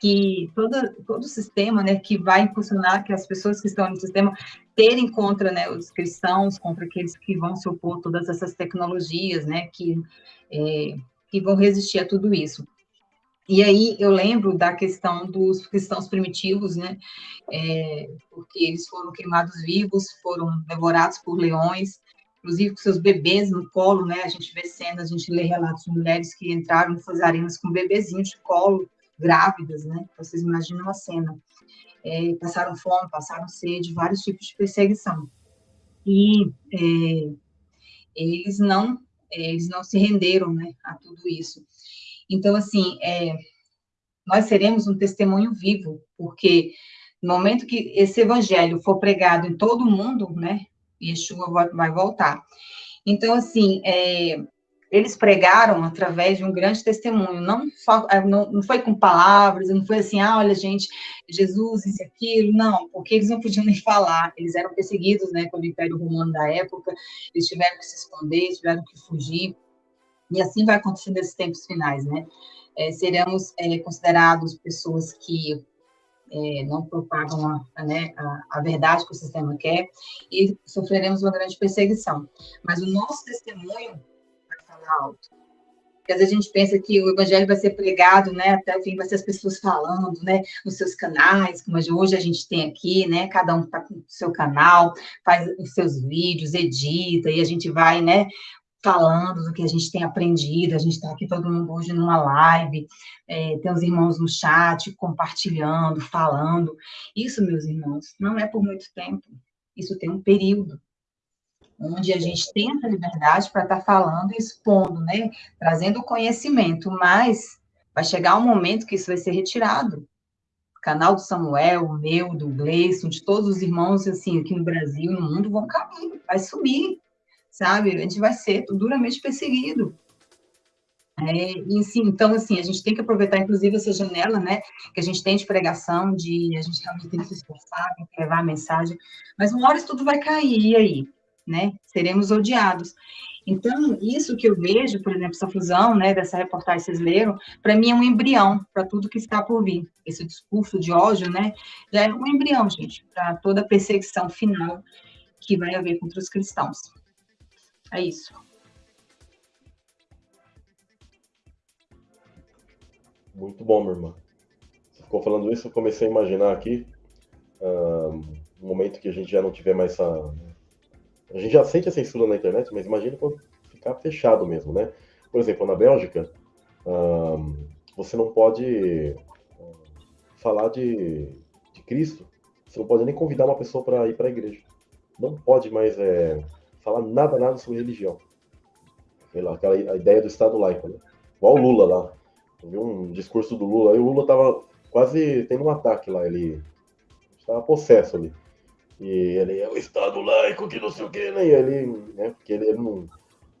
que todo, todo o sistema, né, que vai impulsionar que as pessoas que estão no sistema terem contra, né, os cristãos, contra aqueles que vão se opor a todas essas tecnologias, né, que, é, que vão resistir a tudo isso. E aí eu lembro da questão dos cristãos primitivos, né, é, porque eles foram queimados vivos, foram devorados por leões, inclusive com seus bebês no colo, né, a gente vê cenas, a gente lê relatos de mulheres que entraram arenas com bebezinhos de colo, grávidas, né? Vocês imaginam a cena. É, passaram fome, passaram sede, vários tipos de perseguição. E é, eles não é, eles não se renderam, né, a tudo isso. Então, assim, é, nós seremos um testemunho vivo, porque no momento que esse evangelho for pregado em todo o mundo, né, Yeshua vai voltar. Então, assim, é, eles pregaram através de um grande testemunho, não, é, não, foi com palavras, não foi assim, ah, olha, gente, Jesus, isso aquilo, não, porque eles não podiam nem falar, eles eram perseguidos, né, pelo Império Romano da época, eles tiveram que se esconder, tiveram que fugir, e assim vai acontecer nesses tempos finais, né, é, seremos é, considerados pessoas que é, não propagam a, né, a, a, verdade que o sistema quer, e sofreremos uma grande perseguição. Mas o nosso testemunho alto. Porque às vezes a gente pensa que o evangelho vai ser pregado, né, até o fim, vai ser as pessoas falando, né, nos seus canais, como hoje a gente tem aqui, né, cada um está com o seu canal, faz os seus vídeos, edita, e a gente vai, né, falando do que a gente tem aprendido, a gente está aqui todo mundo hoje numa live, é, tem os irmãos no chat, compartilhando, falando. Isso, meus irmãos, não é por muito tempo, isso tem um período onde a gente tem essa liberdade para estar tá falando e expondo, né? Trazendo conhecimento, mas vai chegar um momento que isso vai ser retirado. O canal do Samuel, o meu, do Gleison, de todos os irmãos, assim, aqui no Brasil, no mundo, vão cair, vai subir, sabe? A gente vai ser duramente perseguido. É, e sim, então, assim, a gente tem que aproveitar, inclusive, essa janela, né, que a gente tem de pregação, de a gente realmente tem que se esforçar, tem que levar a mensagem, mas uma hora isso tudo vai cair, aí? né? Seremos odiados. Então, isso que eu vejo, por exemplo, essa fusão, né, dessa reportagem que vocês leram, para mim é um embrião para tudo que está por vir. Esse discurso de ódio, né, já é um embrião, gente, para toda a perseguição final que vai haver contra os cristãos. É isso. Muito bom, minha irmã. Você ficou falando isso, eu comecei a imaginar aqui um momento que a gente já não tiver mais essa a gente já sente a censura na internet, mas imagina quando ficar fechado mesmo, né? Por exemplo, na Bélgica, você não pode falar de, de Cristo, você não pode nem convidar uma pessoa para ir para a igreja. Não pode mais é, falar nada, nada sobre religião. Sei lá, aquela ideia do Estado laico, né? Igual o Lula lá. Eu vi um discurso do Lula, e o Lula tava quase tendo um ataque lá, ele estava possesso ali. E ele é o Estado laico, que não sei o quê, né? E ele, né? Porque ele, ele não.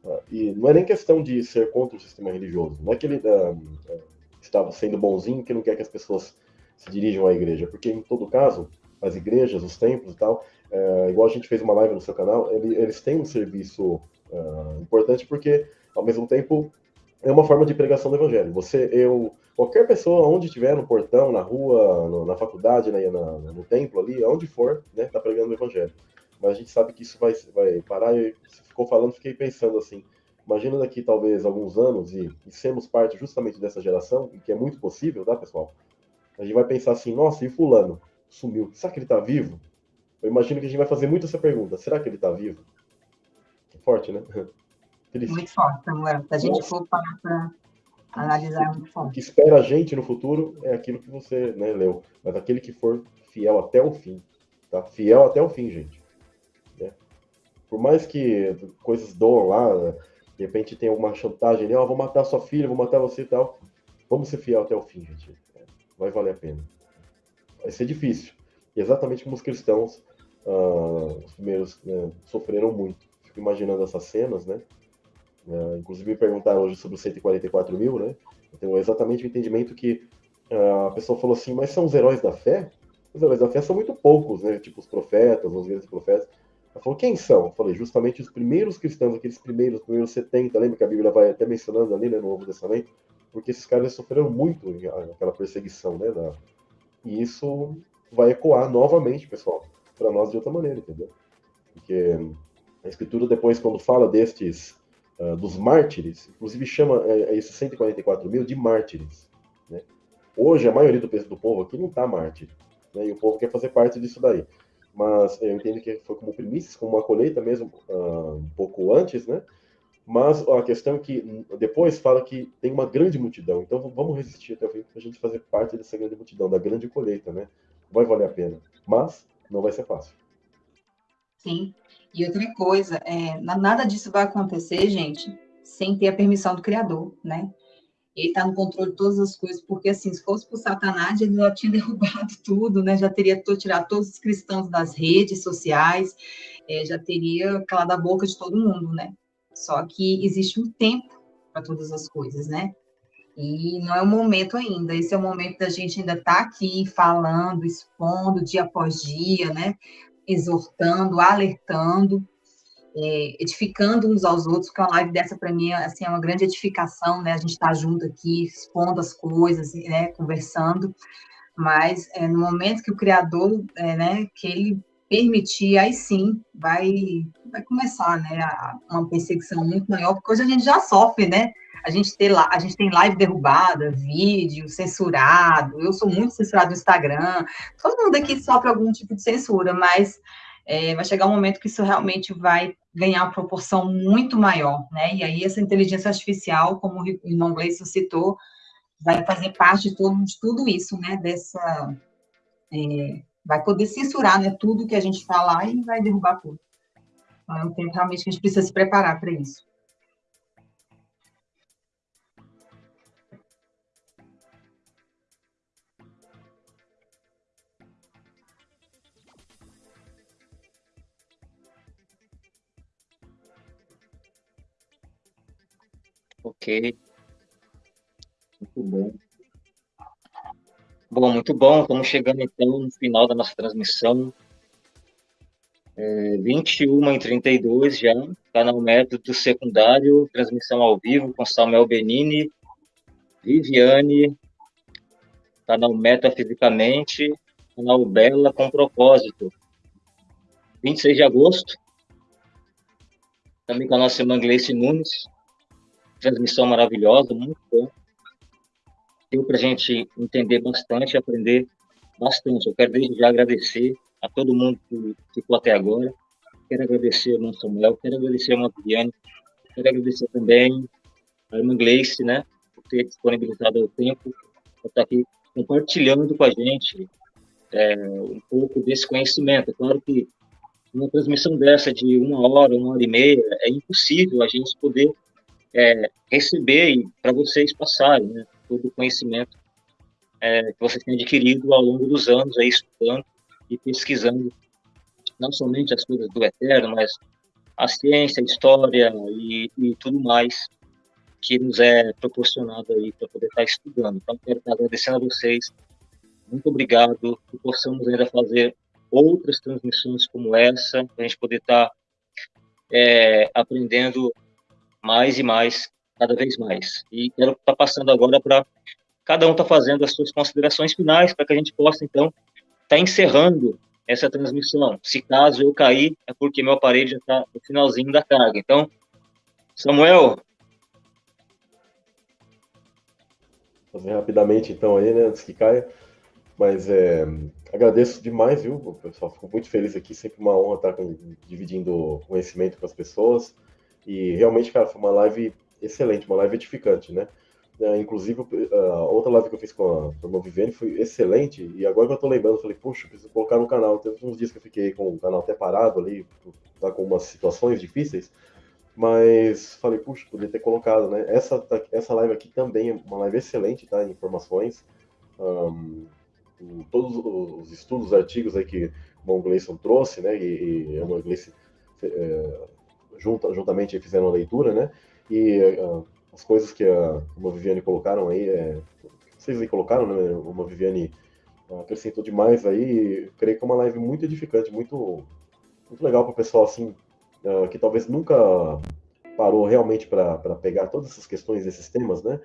Ah, e não é nem questão de ser contra o sistema religioso. Não é que ele uh, estava sendo bonzinho, que não quer que as pessoas se dirijam à igreja. Porque, em todo caso, as igrejas, os templos e tal, uh, igual a gente fez uma live no seu canal, ele, eles têm um serviço uh, importante porque, ao mesmo tempo, é uma forma de pregação do evangelho. Você, eu, qualquer pessoa, onde estiver, no portão, na rua, no, na faculdade, né, na, no templo ali, onde for, né, tá pregando o evangelho. Mas a gente sabe que isso vai, vai parar. E ficou falando, fiquei pensando assim. Imagina daqui talvez alguns anos e, e sermos parte justamente dessa geração, que é muito possível, tá, pessoal? A gente vai pensar assim, nossa, e fulano sumiu? Será que ele está vivo? Eu imagino que a gente vai fazer muito essa pergunta. Será que ele está vivo? É forte, né? Triste. Muito forte, Samuel. Se a gente for parar para analisar, é muito forte. O que espera a gente no futuro é aquilo que você né, leu. Mas aquele que for fiel até o fim. Tá? Fiel até o fim, gente. Né? Por mais que coisas doam lá, de repente tem alguma chantagem, né? oh, vou matar sua filha, vou matar você e tal. Vamos ser fiel até o fim, gente. Vai valer a pena. Vai ser difícil. E exatamente como os cristãos, ah, os primeiros, né, sofreram muito. Fico imaginando essas cenas, né? Uh, inclusive me perguntaram hoje sobre os 144 mil, né? Eu tenho exatamente o entendimento que a pessoa falou assim, mas são os heróis da fé? Os heróis da fé são muito poucos, né? Tipo os profetas, os grandes profetas. Ela falou, quem são? Eu falei, justamente os primeiros cristãos, aqueles primeiros, primeiros 70, lembra que a Bíblia vai até mencionando ali, né, no Novo Testamento? Porque esses caras sofreram muito aquela perseguição, né? Da... E isso vai ecoar novamente, pessoal, para nós de outra maneira, entendeu? Porque a Escritura depois, quando fala destes, uh, dos mártires, inclusive chama é, esses 144 mil de mártires, né? Hoje, a maioria do, do povo aqui não está mártir, né? E o povo quer fazer parte disso daí mas eu entendo que foi como primícias, como uma colheita mesmo, uh, um pouco antes, né? Mas a questão é que depois fala que tem uma grande multidão, então vamos resistir até o fim para a gente fazer parte dessa grande multidão, da grande colheita, né? Vai valer a pena, mas não vai ser fácil. Sim, e outra coisa, é, nada disso vai acontecer, gente, sem ter a permissão do Criador, né? ele está no controle de todas as coisas, porque assim, se fosse por Satanás, ele já tinha derrubado tudo, né? Já teria tirado todos os cristãos das redes sociais, é, já teria calado a boca de todo mundo, né? Só que existe um tempo para todas as coisas, né? E não é o momento ainda, esse é o momento da gente ainda estar tá aqui falando, expondo dia após dia, né? Exortando, alertando, é, edificando uns aos outros, porque uma live dessa para mim assim, é uma grande edificação, né? A gente está junto aqui, expondo as coisas, né? Conversando, mas é, no momento que o Criador, é, né? Que ele permitir, aí sim vai, vai começar, né? Uma perseguição muito maior, porque hoje a gente já sofre, né? A gente, tem, a gente tem live derrubada, vídeo censurado, eu sou muito censurado no Instagram, todo mundo aqui sofre algum tipo de censura, mas é, vai chegar um momento que isso realmente vai ganhar uma proporção muito maior, né? E aí essa inteligência artificial, como o irmão Gleison citou, vai fazer parte de, todo, de tudo isso, né? Dessa, é, vai poder censurar, né? Tudo que a gente falar e vai derrubar tudo. Então, é um tempo realmente que a gente precisa se preparar para isso. Ok. Muito bom. Bom, muito bom. Estamos chegando então no final da nossa transmissão. É, 21 e 32 já, canal método secundário, transmissão ao vivo com Samuel Benini, Viviane, canal Metafisicamente, canal Bela com propósito. 26 de agosto, também com a nossa irmã Gleice Nunes, transmissão maravilhosa, muito bom. Deu para a gente entender bastante, aprender bastante. Eu quero desde já agradecer a todo mundo que ficou até agora. Quero agradecer ao irmão Samuel, quero agradecer a irmã Viviane, quero agradecer também a irmã Gleice, né, por ter disponibilizado o tempo para estar aqui compartilhando com a gente é, um pouco desse conhecimento. Claro que uma transmissão dessa de uma hora, uma hora e meia, é impossível a gente poder é, receber para vocês passarem né, todo o conhecimento é, que vocês têm adquirido ao longo dos anos, aí, estudando e pesquisando não somente as coisas do eterno, mas a ciência, a história e, e tudo mais que nos é proporcionado aí para poder estar estudando. Então, quero estar agradecendo a vocês. Muito obrigado. Que possamos ainda fazer outras transmissões como essa, para a gente poder estar é, aprendendo mais e mais, cada vez mais. E quero estar tá passando agora para cada um estar tá fazendo as suas considerações finais para que a gente possa, então, estar tá encerrando essa transmissão. Se caso eu cair, é porque meu aparelho já está no finalzinho da carga. Então, Samuel. Fazer rapidamente, então, aí, né, antes que caia. Mas é, agradeço demais, viu, pessoal? Fico muito feliz aqui. Sempre uma honra estar dividindo conhecimento com as pessoas. E realmente, cara, foi uma live excelente, uma live edificante, né? Uh, inclusive, a uh, outra live que eu fiz com a Turma Vivendo foi excelente, e agora que eu tô lembrando, eu falei, puxa, preciso colocar no canal. Teve uns dias que eu fiquei com o canal até parado ali, tá com umas situações difíceis, mas falei, puxa, poderia ter colocado, né? Essa, tá, essa live aqui também é uma live excelente, tá? Informações, um, todos os estudos, artigos aí que o Mon Gleison trouxe, né? E, e o Gleison é, junta, juntamente fizeram a leitura, né? E uh, as coisas que a, como a Viviane colocaram aí é, vocês aí colocaram, né? Uma Viviane acrescentou demais aí. Creio que é uma live muito edificante, muito, muito legal para o pessoal assim uh, que talvez nunca parou realmente para pegar todas essas questões, esses temas, né?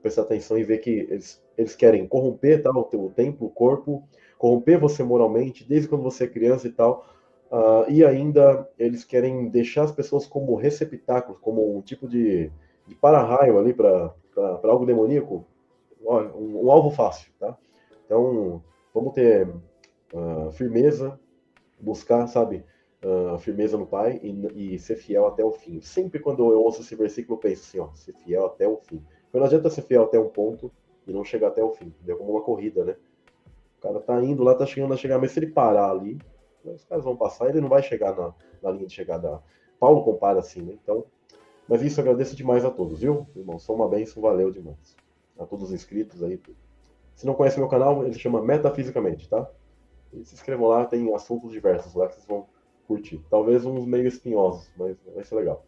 Prestar atenção e ver que eles, eles querem corromper tá, o teu templo, o corpo, corromper você moralmente, desde quando você é criança e tal. Uh, e ainda eles querem deixar as pessoas como receptáculos, como um tipo de, de para-raio ali para algo demoníaco, um, um, alvo fácil, tá? Então, vamos ter uh, firmeza, buscar, sabe, uh, firmeza no Pai e, e, ser fiel até o fim. Sempre quando eu ouço esse versículo, eu penso assim, ó, ser fiel até o fim. Porque não adianta ser fiel até um ponto e não chegar até o fim, entendeu? Como uma corrida, né? O cara tá indo lá, tá chegando a chegar, mas se ele parar ali, os caras vão passar, ele não vai chegar na, na linha de chegada. Paulo compara assim, né? Então, mas isso agradeço demais a todos, viu, irmão? Só uma bênção, valeu demais. A todos os inscritos aí. Se não conhece meu canal, ele chama Metafisicamente, tá? E se inscrevam lá, tem assuntos diversos lá que vocês vão curtir. Talvez uns meio espinhosos, mas vai ser legal.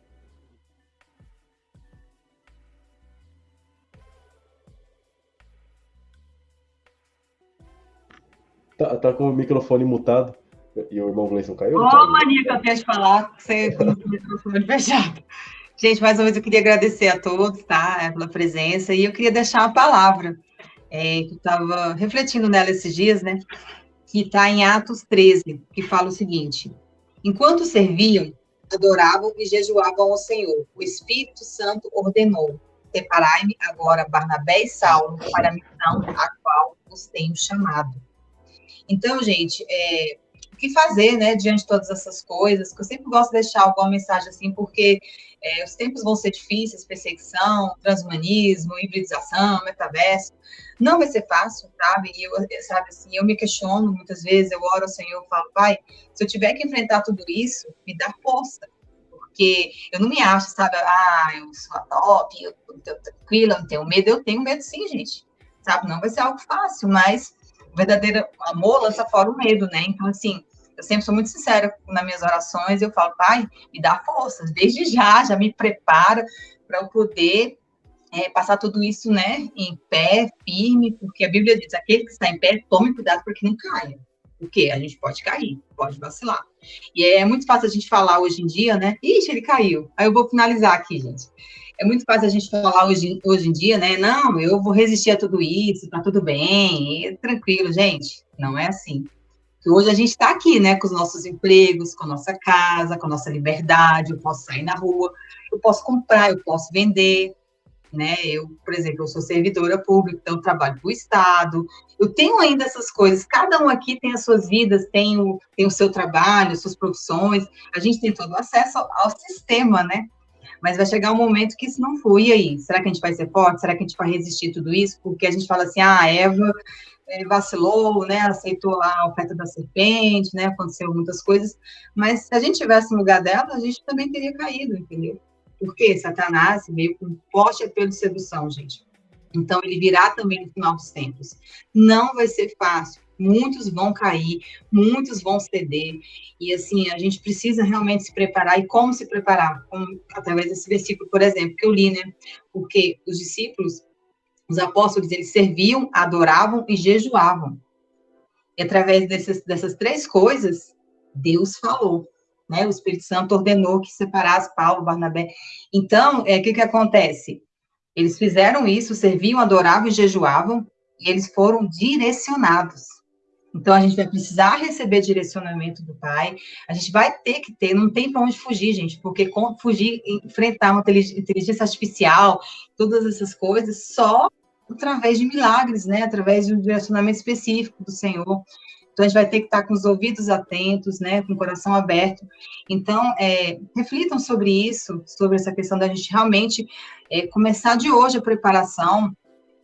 Tá, tá com o microfone mutado e o irmão Gleison caiu? Ô, oh, mania que eu tenho de falar, você com o microfone fechado. Gente, mais uma vez eu queria agradecer a todos, tá, pela presença, e eu queria deixar uma palavra, é, que eu estava refletindo nela esses dias, né, que está em Atos 13, que fala o seguinte, Enquanto serviam, adoravam e jejuavam ao Senhor. O Espírito Santo ordenou: Separai-me agora Barnabé e Saulo para a missão a qual os tenho chamado. Então, gente, é, que fazer, né, diante de todas essas coisas? Que eu sempre gosto de deixar alguma mensagem assim, porque é, os tempos vão ser difíceis, perseguição, transhumanismo, hibridização, metaverso. Não vai ser fácil, sabe? E eu, sabe assim, eu me questiono muitas vezes, eu oro ao Senhor, eu falo, pai, se eu tiver que enfrentar tudo isso, me dá força. Porque eu não me acho, sabe? Ah, eu sou a top, eu tô tranquila, não tenho medo. Eu tenho medo sim, gente. Sabe? Não vai ser algo fácil, mas o verdadeiro amor lança fora o medo, né? Então, assim, eu sempre sou muito sincera nas minhas orações, eu falo, pai, me dá forças, desde já, já me prepara para eu poder é, passar tudo isso, né, em pé, firme, porque a Bíblia diz, aquele que está em pé, tome cuidado para que não caia, porque a gente pode cair, pode vacilar. E é muito fácil a gente falar hoje em dia, né, ixi, ele caiu. Aí eu vou finalizar aqui, gente. É muito fácil a gente falar hoje, hoje em dia, né, não, eu vou resistir a tudo isso, tá tudo bem, tranquilo, gente, não é assim que hoje a gente está aqui, né, com os nossos empregos, com a nossa casa, com a nossa liberdade, eu posso sair na rua, eu posso comprar, eu posso vender, né, eu, por exemplo, eu sou servidora pública, então trabalho para o Estado, eu tenho ainda essas coisas, cada um aqui tem as suas vidas, tem o, tem o seu trabalho, suas profissões, a gente tem todo o acesso ao, ao sistema, né, mas vai chegar um momento que isso não foi, e aí? Será que a gente vai ser forte? Será que a gente vai resistir tudo isso? Porque a gente fala assim, ah, Eva ele vacilou, né, aceitou a oferta da serpente, né, aconteceu muitas coisas, mas se a gente tivesse no lugar dela, a gente também teria caído, entendeu? Porque Satanás veio com forte apelo de sedução, gente. Então, ele virá também no final dos tempos. Não vai ser fácil. Muitos vão cair, muitos vão ceder. E, assim, a gente precisa realmente se preparar. E como se preparar? Como, através desse versículo, por exemplo, que eu li, né? Porque os discípulos, os apóstolos, eles serviam, adoravam e jejuavam. E através dessas, dessas três coisas, Deus falou. Né? O Espírito Santo ordenou que separasse Paulo, Barnabé. Então, é, o que, que acontece? Eles fizeram isso, serviam, adoravam e jejuavam, e eles foram direcionados. Então, a gente vai precisar receber direcionamento do Pai, a gente vai ter que ter, não tem para onde fugir, gente, porque fugir, enfrentar uma inteligência artificial, todas essas coisas, só através de milagres, né? Através de um direcionamento específico do Senhor. Então, a gente vai ter que estar com os ouvidos atentos, né? Com o coração aberto. Então, é, reflitam sobre isso, sobre essa questão da gente realmente é, começar de hoje a preparação.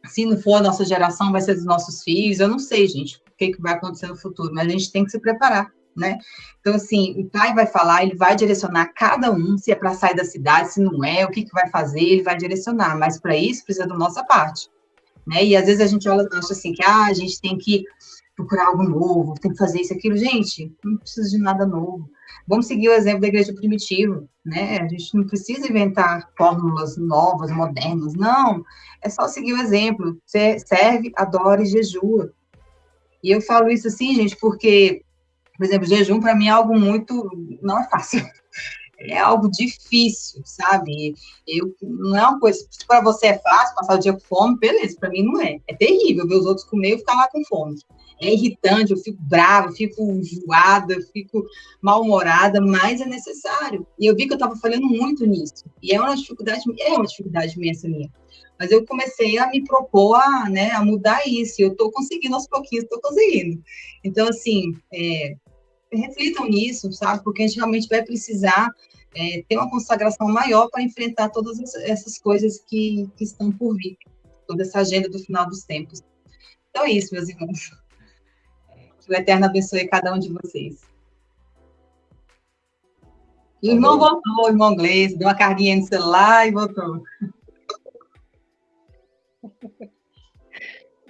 Se não for a nossa geração, vai ser dos nossos filhos. Eu não sei, gente, que, que vai acontecer no futuro, mas a gente tem que se preparar. Né? Então, assim, o pai vai falar, ele vai direcionar cada um, se é para sair da cidade, se não é, o que, que vai fazer, ele vai direcionar, mas para isso precisa da nossa parte né? E às vezes a gente acha assim que ah, a gente tem que procurar algo novo, tem que fazer isso, aquilo. Gente, não precisa de nada novo. Vamos seguir o exemplo da igreja primitiva, né? A gente não precisa inventar fórmulas novas, modernas, não. É só seguir o exemplo. Você serve, adora e jejua. E eu falo isso assim, gente, porque, por exemplo, jejum para mim é algo muito. não é fácil é algo difícil, sabe? Eu, não é uma coisa, se para você é fácil passar o dia com fome, beleza, para mim não é. É terrível ver os outros comer e ficar lá com fome. É irritante, eu fico brava, fico enjoada, fico mal-humorada, mas é necessário. E eu vi que eu estava falhando muito nisso. E é uma dificuldade, é uma dificuldade imensa minha. Mas eu comecei a me propor a, né, a mudar isso. Eu estou conseguindo aos pouquinhos, estou conseguindo. Então, assim, é, reflitam nisso, sabe? Porque a gente realmente vai precisar é, ter uma consagração maior para enfrentar todas essas coisas que, que estão por vir, toda essa agenda do final dos tempos. Então é isso, meus irmãos. Que o Eterno abençoe cada um de vocês. E o irmão voltou, o irmão Gleice, deu uma carguinha no celular e voltou.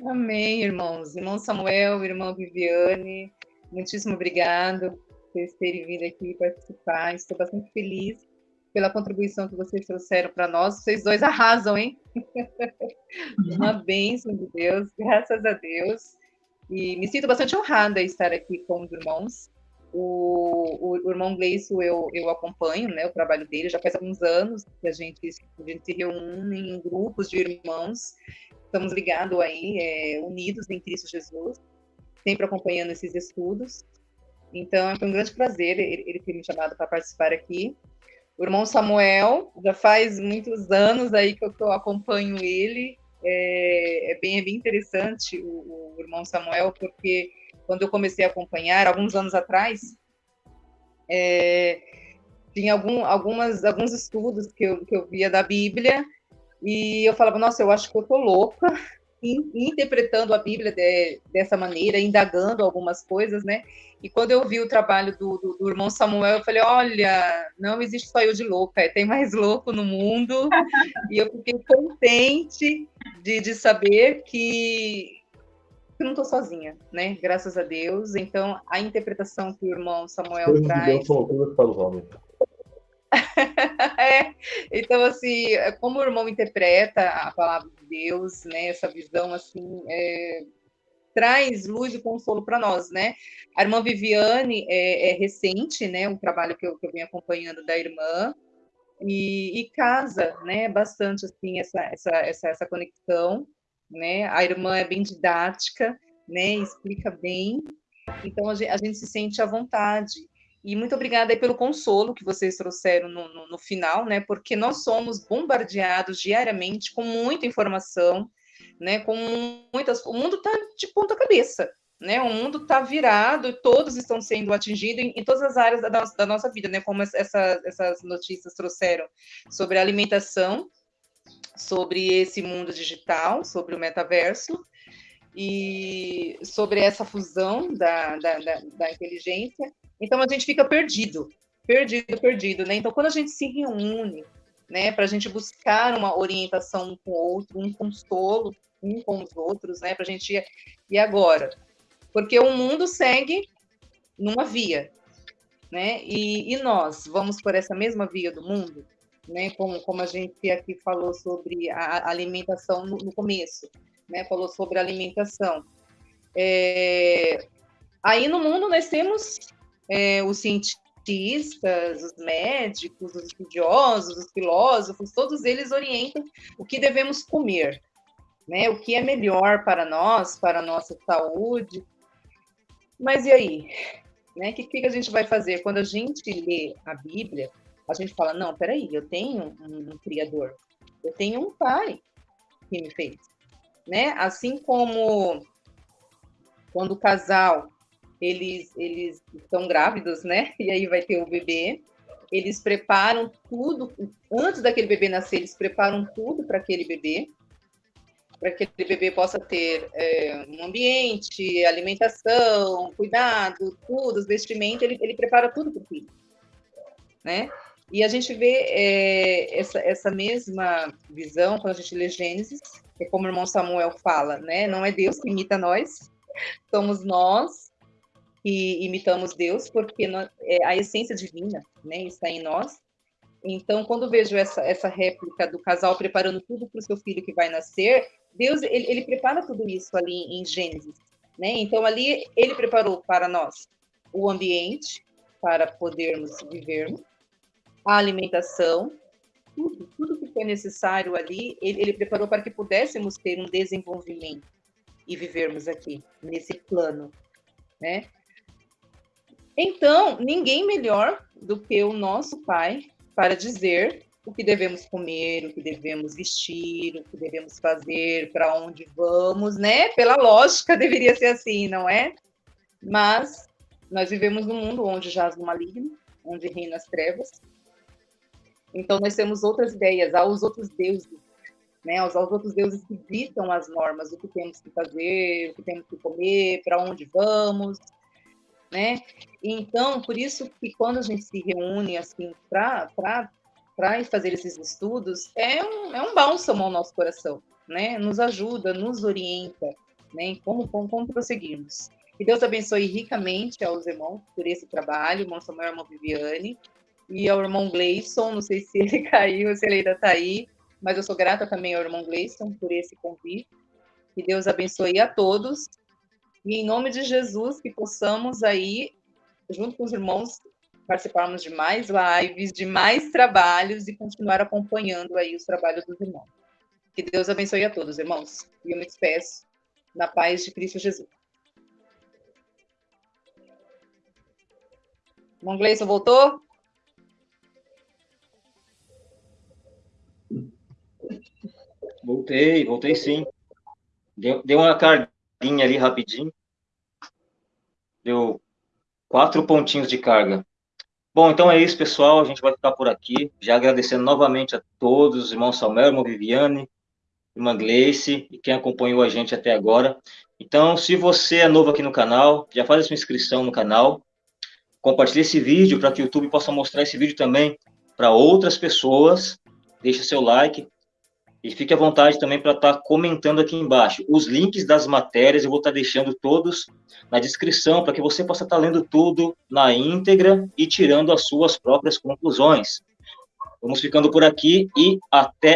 Amém, irmãos. Irmão Samuel, irmã Viviane, Muitíssimo obrigado por vocês terem vindo aqui participar. Estou bastante feliz pela contribuição que vocês trouxeram para nós. Vocês dois arrasam, hein? Uma bênção de Deus, graças a Deus. E me sinto bastante honrada em estar aqui com os irmãos. O, o, o irmão Gleison eu, eu acompanho, né, o trabalho dele, já faz alguns anos que a gente, a gente se reúne em grupos de irmãos, estamos ligados aí, é, unidos em Cristo Jesus sempre acompanhando esses estudos. Então, foi um grande prazer ele, ele ter me chamado para participar aqui. O irmão Samuel, já faz muitos anos aí que eu, que eu acompanho ele. É, é, bem, é bem interessante o, o, irmão Samuel, porque quando eu comecei a acompanhar, alguns anos atrás, é, tinha algum, algumas, alguns estudos que eu, que eu via da Bíblia, e eu falava, nossa, eu acho que eu tô louca, interpretando a Bíblia de, dessa maneira, indagando algumas coisas, né? E quando eu vi o trabalho do, do, do, irmão Samuel, eu falei: olha, não existe só eu de louca, é, tem mais louco no mundo. e eu fiquei contente de, de saber que, que não estou sozinha, né? Graças a Deus. Então, a interpretação que o irmão Samuel Coisas traz. De Deus são loucuras para os homens. é, então, assim, é como o irmão interpreta a palavra de Deus, né, essa visão, assim, é, traz luz e consolo para nós, né? A irmã Viviane é, é, recente, né, um trabalho que eu, que eu venho acompanhando da irmã, e, e casa, né, bastante, assim, essa, essa, essa, essa conexão, né? A irmã é bem didática, né, explica bem, então a gente, a gente se sente à vontade. E muito obrigada pelo consolo que vocês trouxeram no, no, no, final, né? Porque nós somos bombardeados diariamente com muita informação, né? Com muitas, o mundo está de ponta cabeça, né? O mundo está virado todos estão sendo atingidos em, em todas as áreas da, da, nossa vida, né? Como essa, essas notícias trouxeram sobre alimentação, sobre esse mundo digital, sobre o metaverso e sobre essa fusão da, da, da, da inteligência então a gente fica perdido, perdido, perdido, né? Então quando a gente se reúne, né, para a gente buscar uma orientação um com o outro, um consolo um com os outros, né, para a gente e agora, porque o mundo segue numa via, né? E, e, nós vamos por essa mesma via do mundo, né? Como, como a gente aqui falou sobre a alimentação no, no começo, né? Falou sobre alimentação. É... Aí no mundo nós temos é, os cientistas, os médicos, os estudiosos, os filósofos, todos eles orientam o que devemos comer, né? O que é melhor para nós, para a nossa saúde. Mas e aí? Né? O que, que a gente vai fazer? Quando a gente lê a Bíblia, a gente fala, não, peraí, eu tenho um, um Criador, eu tenho um Pai que me fez. Né? Assim como quando o casal eles, eles estão grávidos, né? E aí vai ter o bebê. Eles preparam tudo, antes daquele bebê nascer, eles preparam tudo para aquele bebê, para que aquele bebê possa ter é, um ambiente, alimentação, cuidado, tudo, os vestimentos, ele, ele prepara tudo para o filho, né? E a gente vê é, essa, essa mesma visão quando a gente lê Gênesis, é como o irmão Samuel fala, né? Não é Deus que imita nós, somos nós que imitamos Deus, porque nós, é, a essência divina né, está em nós. Então, quando vejo essa, essa réplica do casal preparando tudo para o seu filho que vai nascer, Deus ele, ele prepara tudo isso ali em Gênesis. Né? Então, ali ele preparou para nós o ambiente para podermos vivermos, a alimentação, tudo, tudo que foi necessário ali, ele, ele preparou para que pudéssemos ter um desenvolvimento e vivermos aqui, nesse plano, né? Então, ninguém melhor do que o nosso Pai para dizer o que devemos comer, o que devemos vestir, o que devemos fazer, para onde vamos, né? Pela lógica deveria ser assim, não é? Mas nós vivemos num mundo onde jaz o maligno, onde reina as trevas. Então nós temos outras ideias, há os outros deuses, né? Aos outros deuses que ditam as normas, o que temos que fazer, o que temos que comer, para onde vamos, né? Então, por isso que quando a gente se reúne assim para fazer esses estudos, é um, é um bálsamo ao nosso coração, né? Nos ajuda, nos orienta, né? Como, como, como prosseguirmos. Que Deus abençoe ricamente aos irmãos por esse trabalho, irmão Samuel, irmão Viviane, e ao irmão Gleison, não sei se ele caiu, se ele ainda está aí, mas eu sou grata também ao irmão Gleison por esse convite. Que Deus abençoe a todos, e em nome de Jesus, que possamos aí, junto com os irmãos, participarmos de mais lives, de mais trabalhos e continuar acompanhando aí os trabalhos dos irmãos. Que Deus abençoe a todos, irmãos. E eu me despeço na paz de Cristo Jesus. Irmão Gleison voltou? Voltei, voltei sim. Deu, deu uma carguinha ali rapidinho. Deu quatro pontinhos de carga. Bom, então é isso, pessoal. A gente vai ficar por aqui. Já agradecendo novamente a todos, os irmãos Samuel, irmão Viviane, irmã Gleice e quem acompanhou a gente até agora. Então, se você é novo aqui no canal, já faz a sua inscrição no canal. Compartilhe esse vídeo para que o YouTube possa mostrar esse vídeo também para outras pessoas. Deixe seu like, e fique à vontade também para estar tá comentando aqui embaixo. Os links das matérias eu vou estar tá deixando todos na descrição, para que você possa estar tá lendo tudo na íntegra e tirando as suas próprias conclusões. Vamos ficando por aqui e até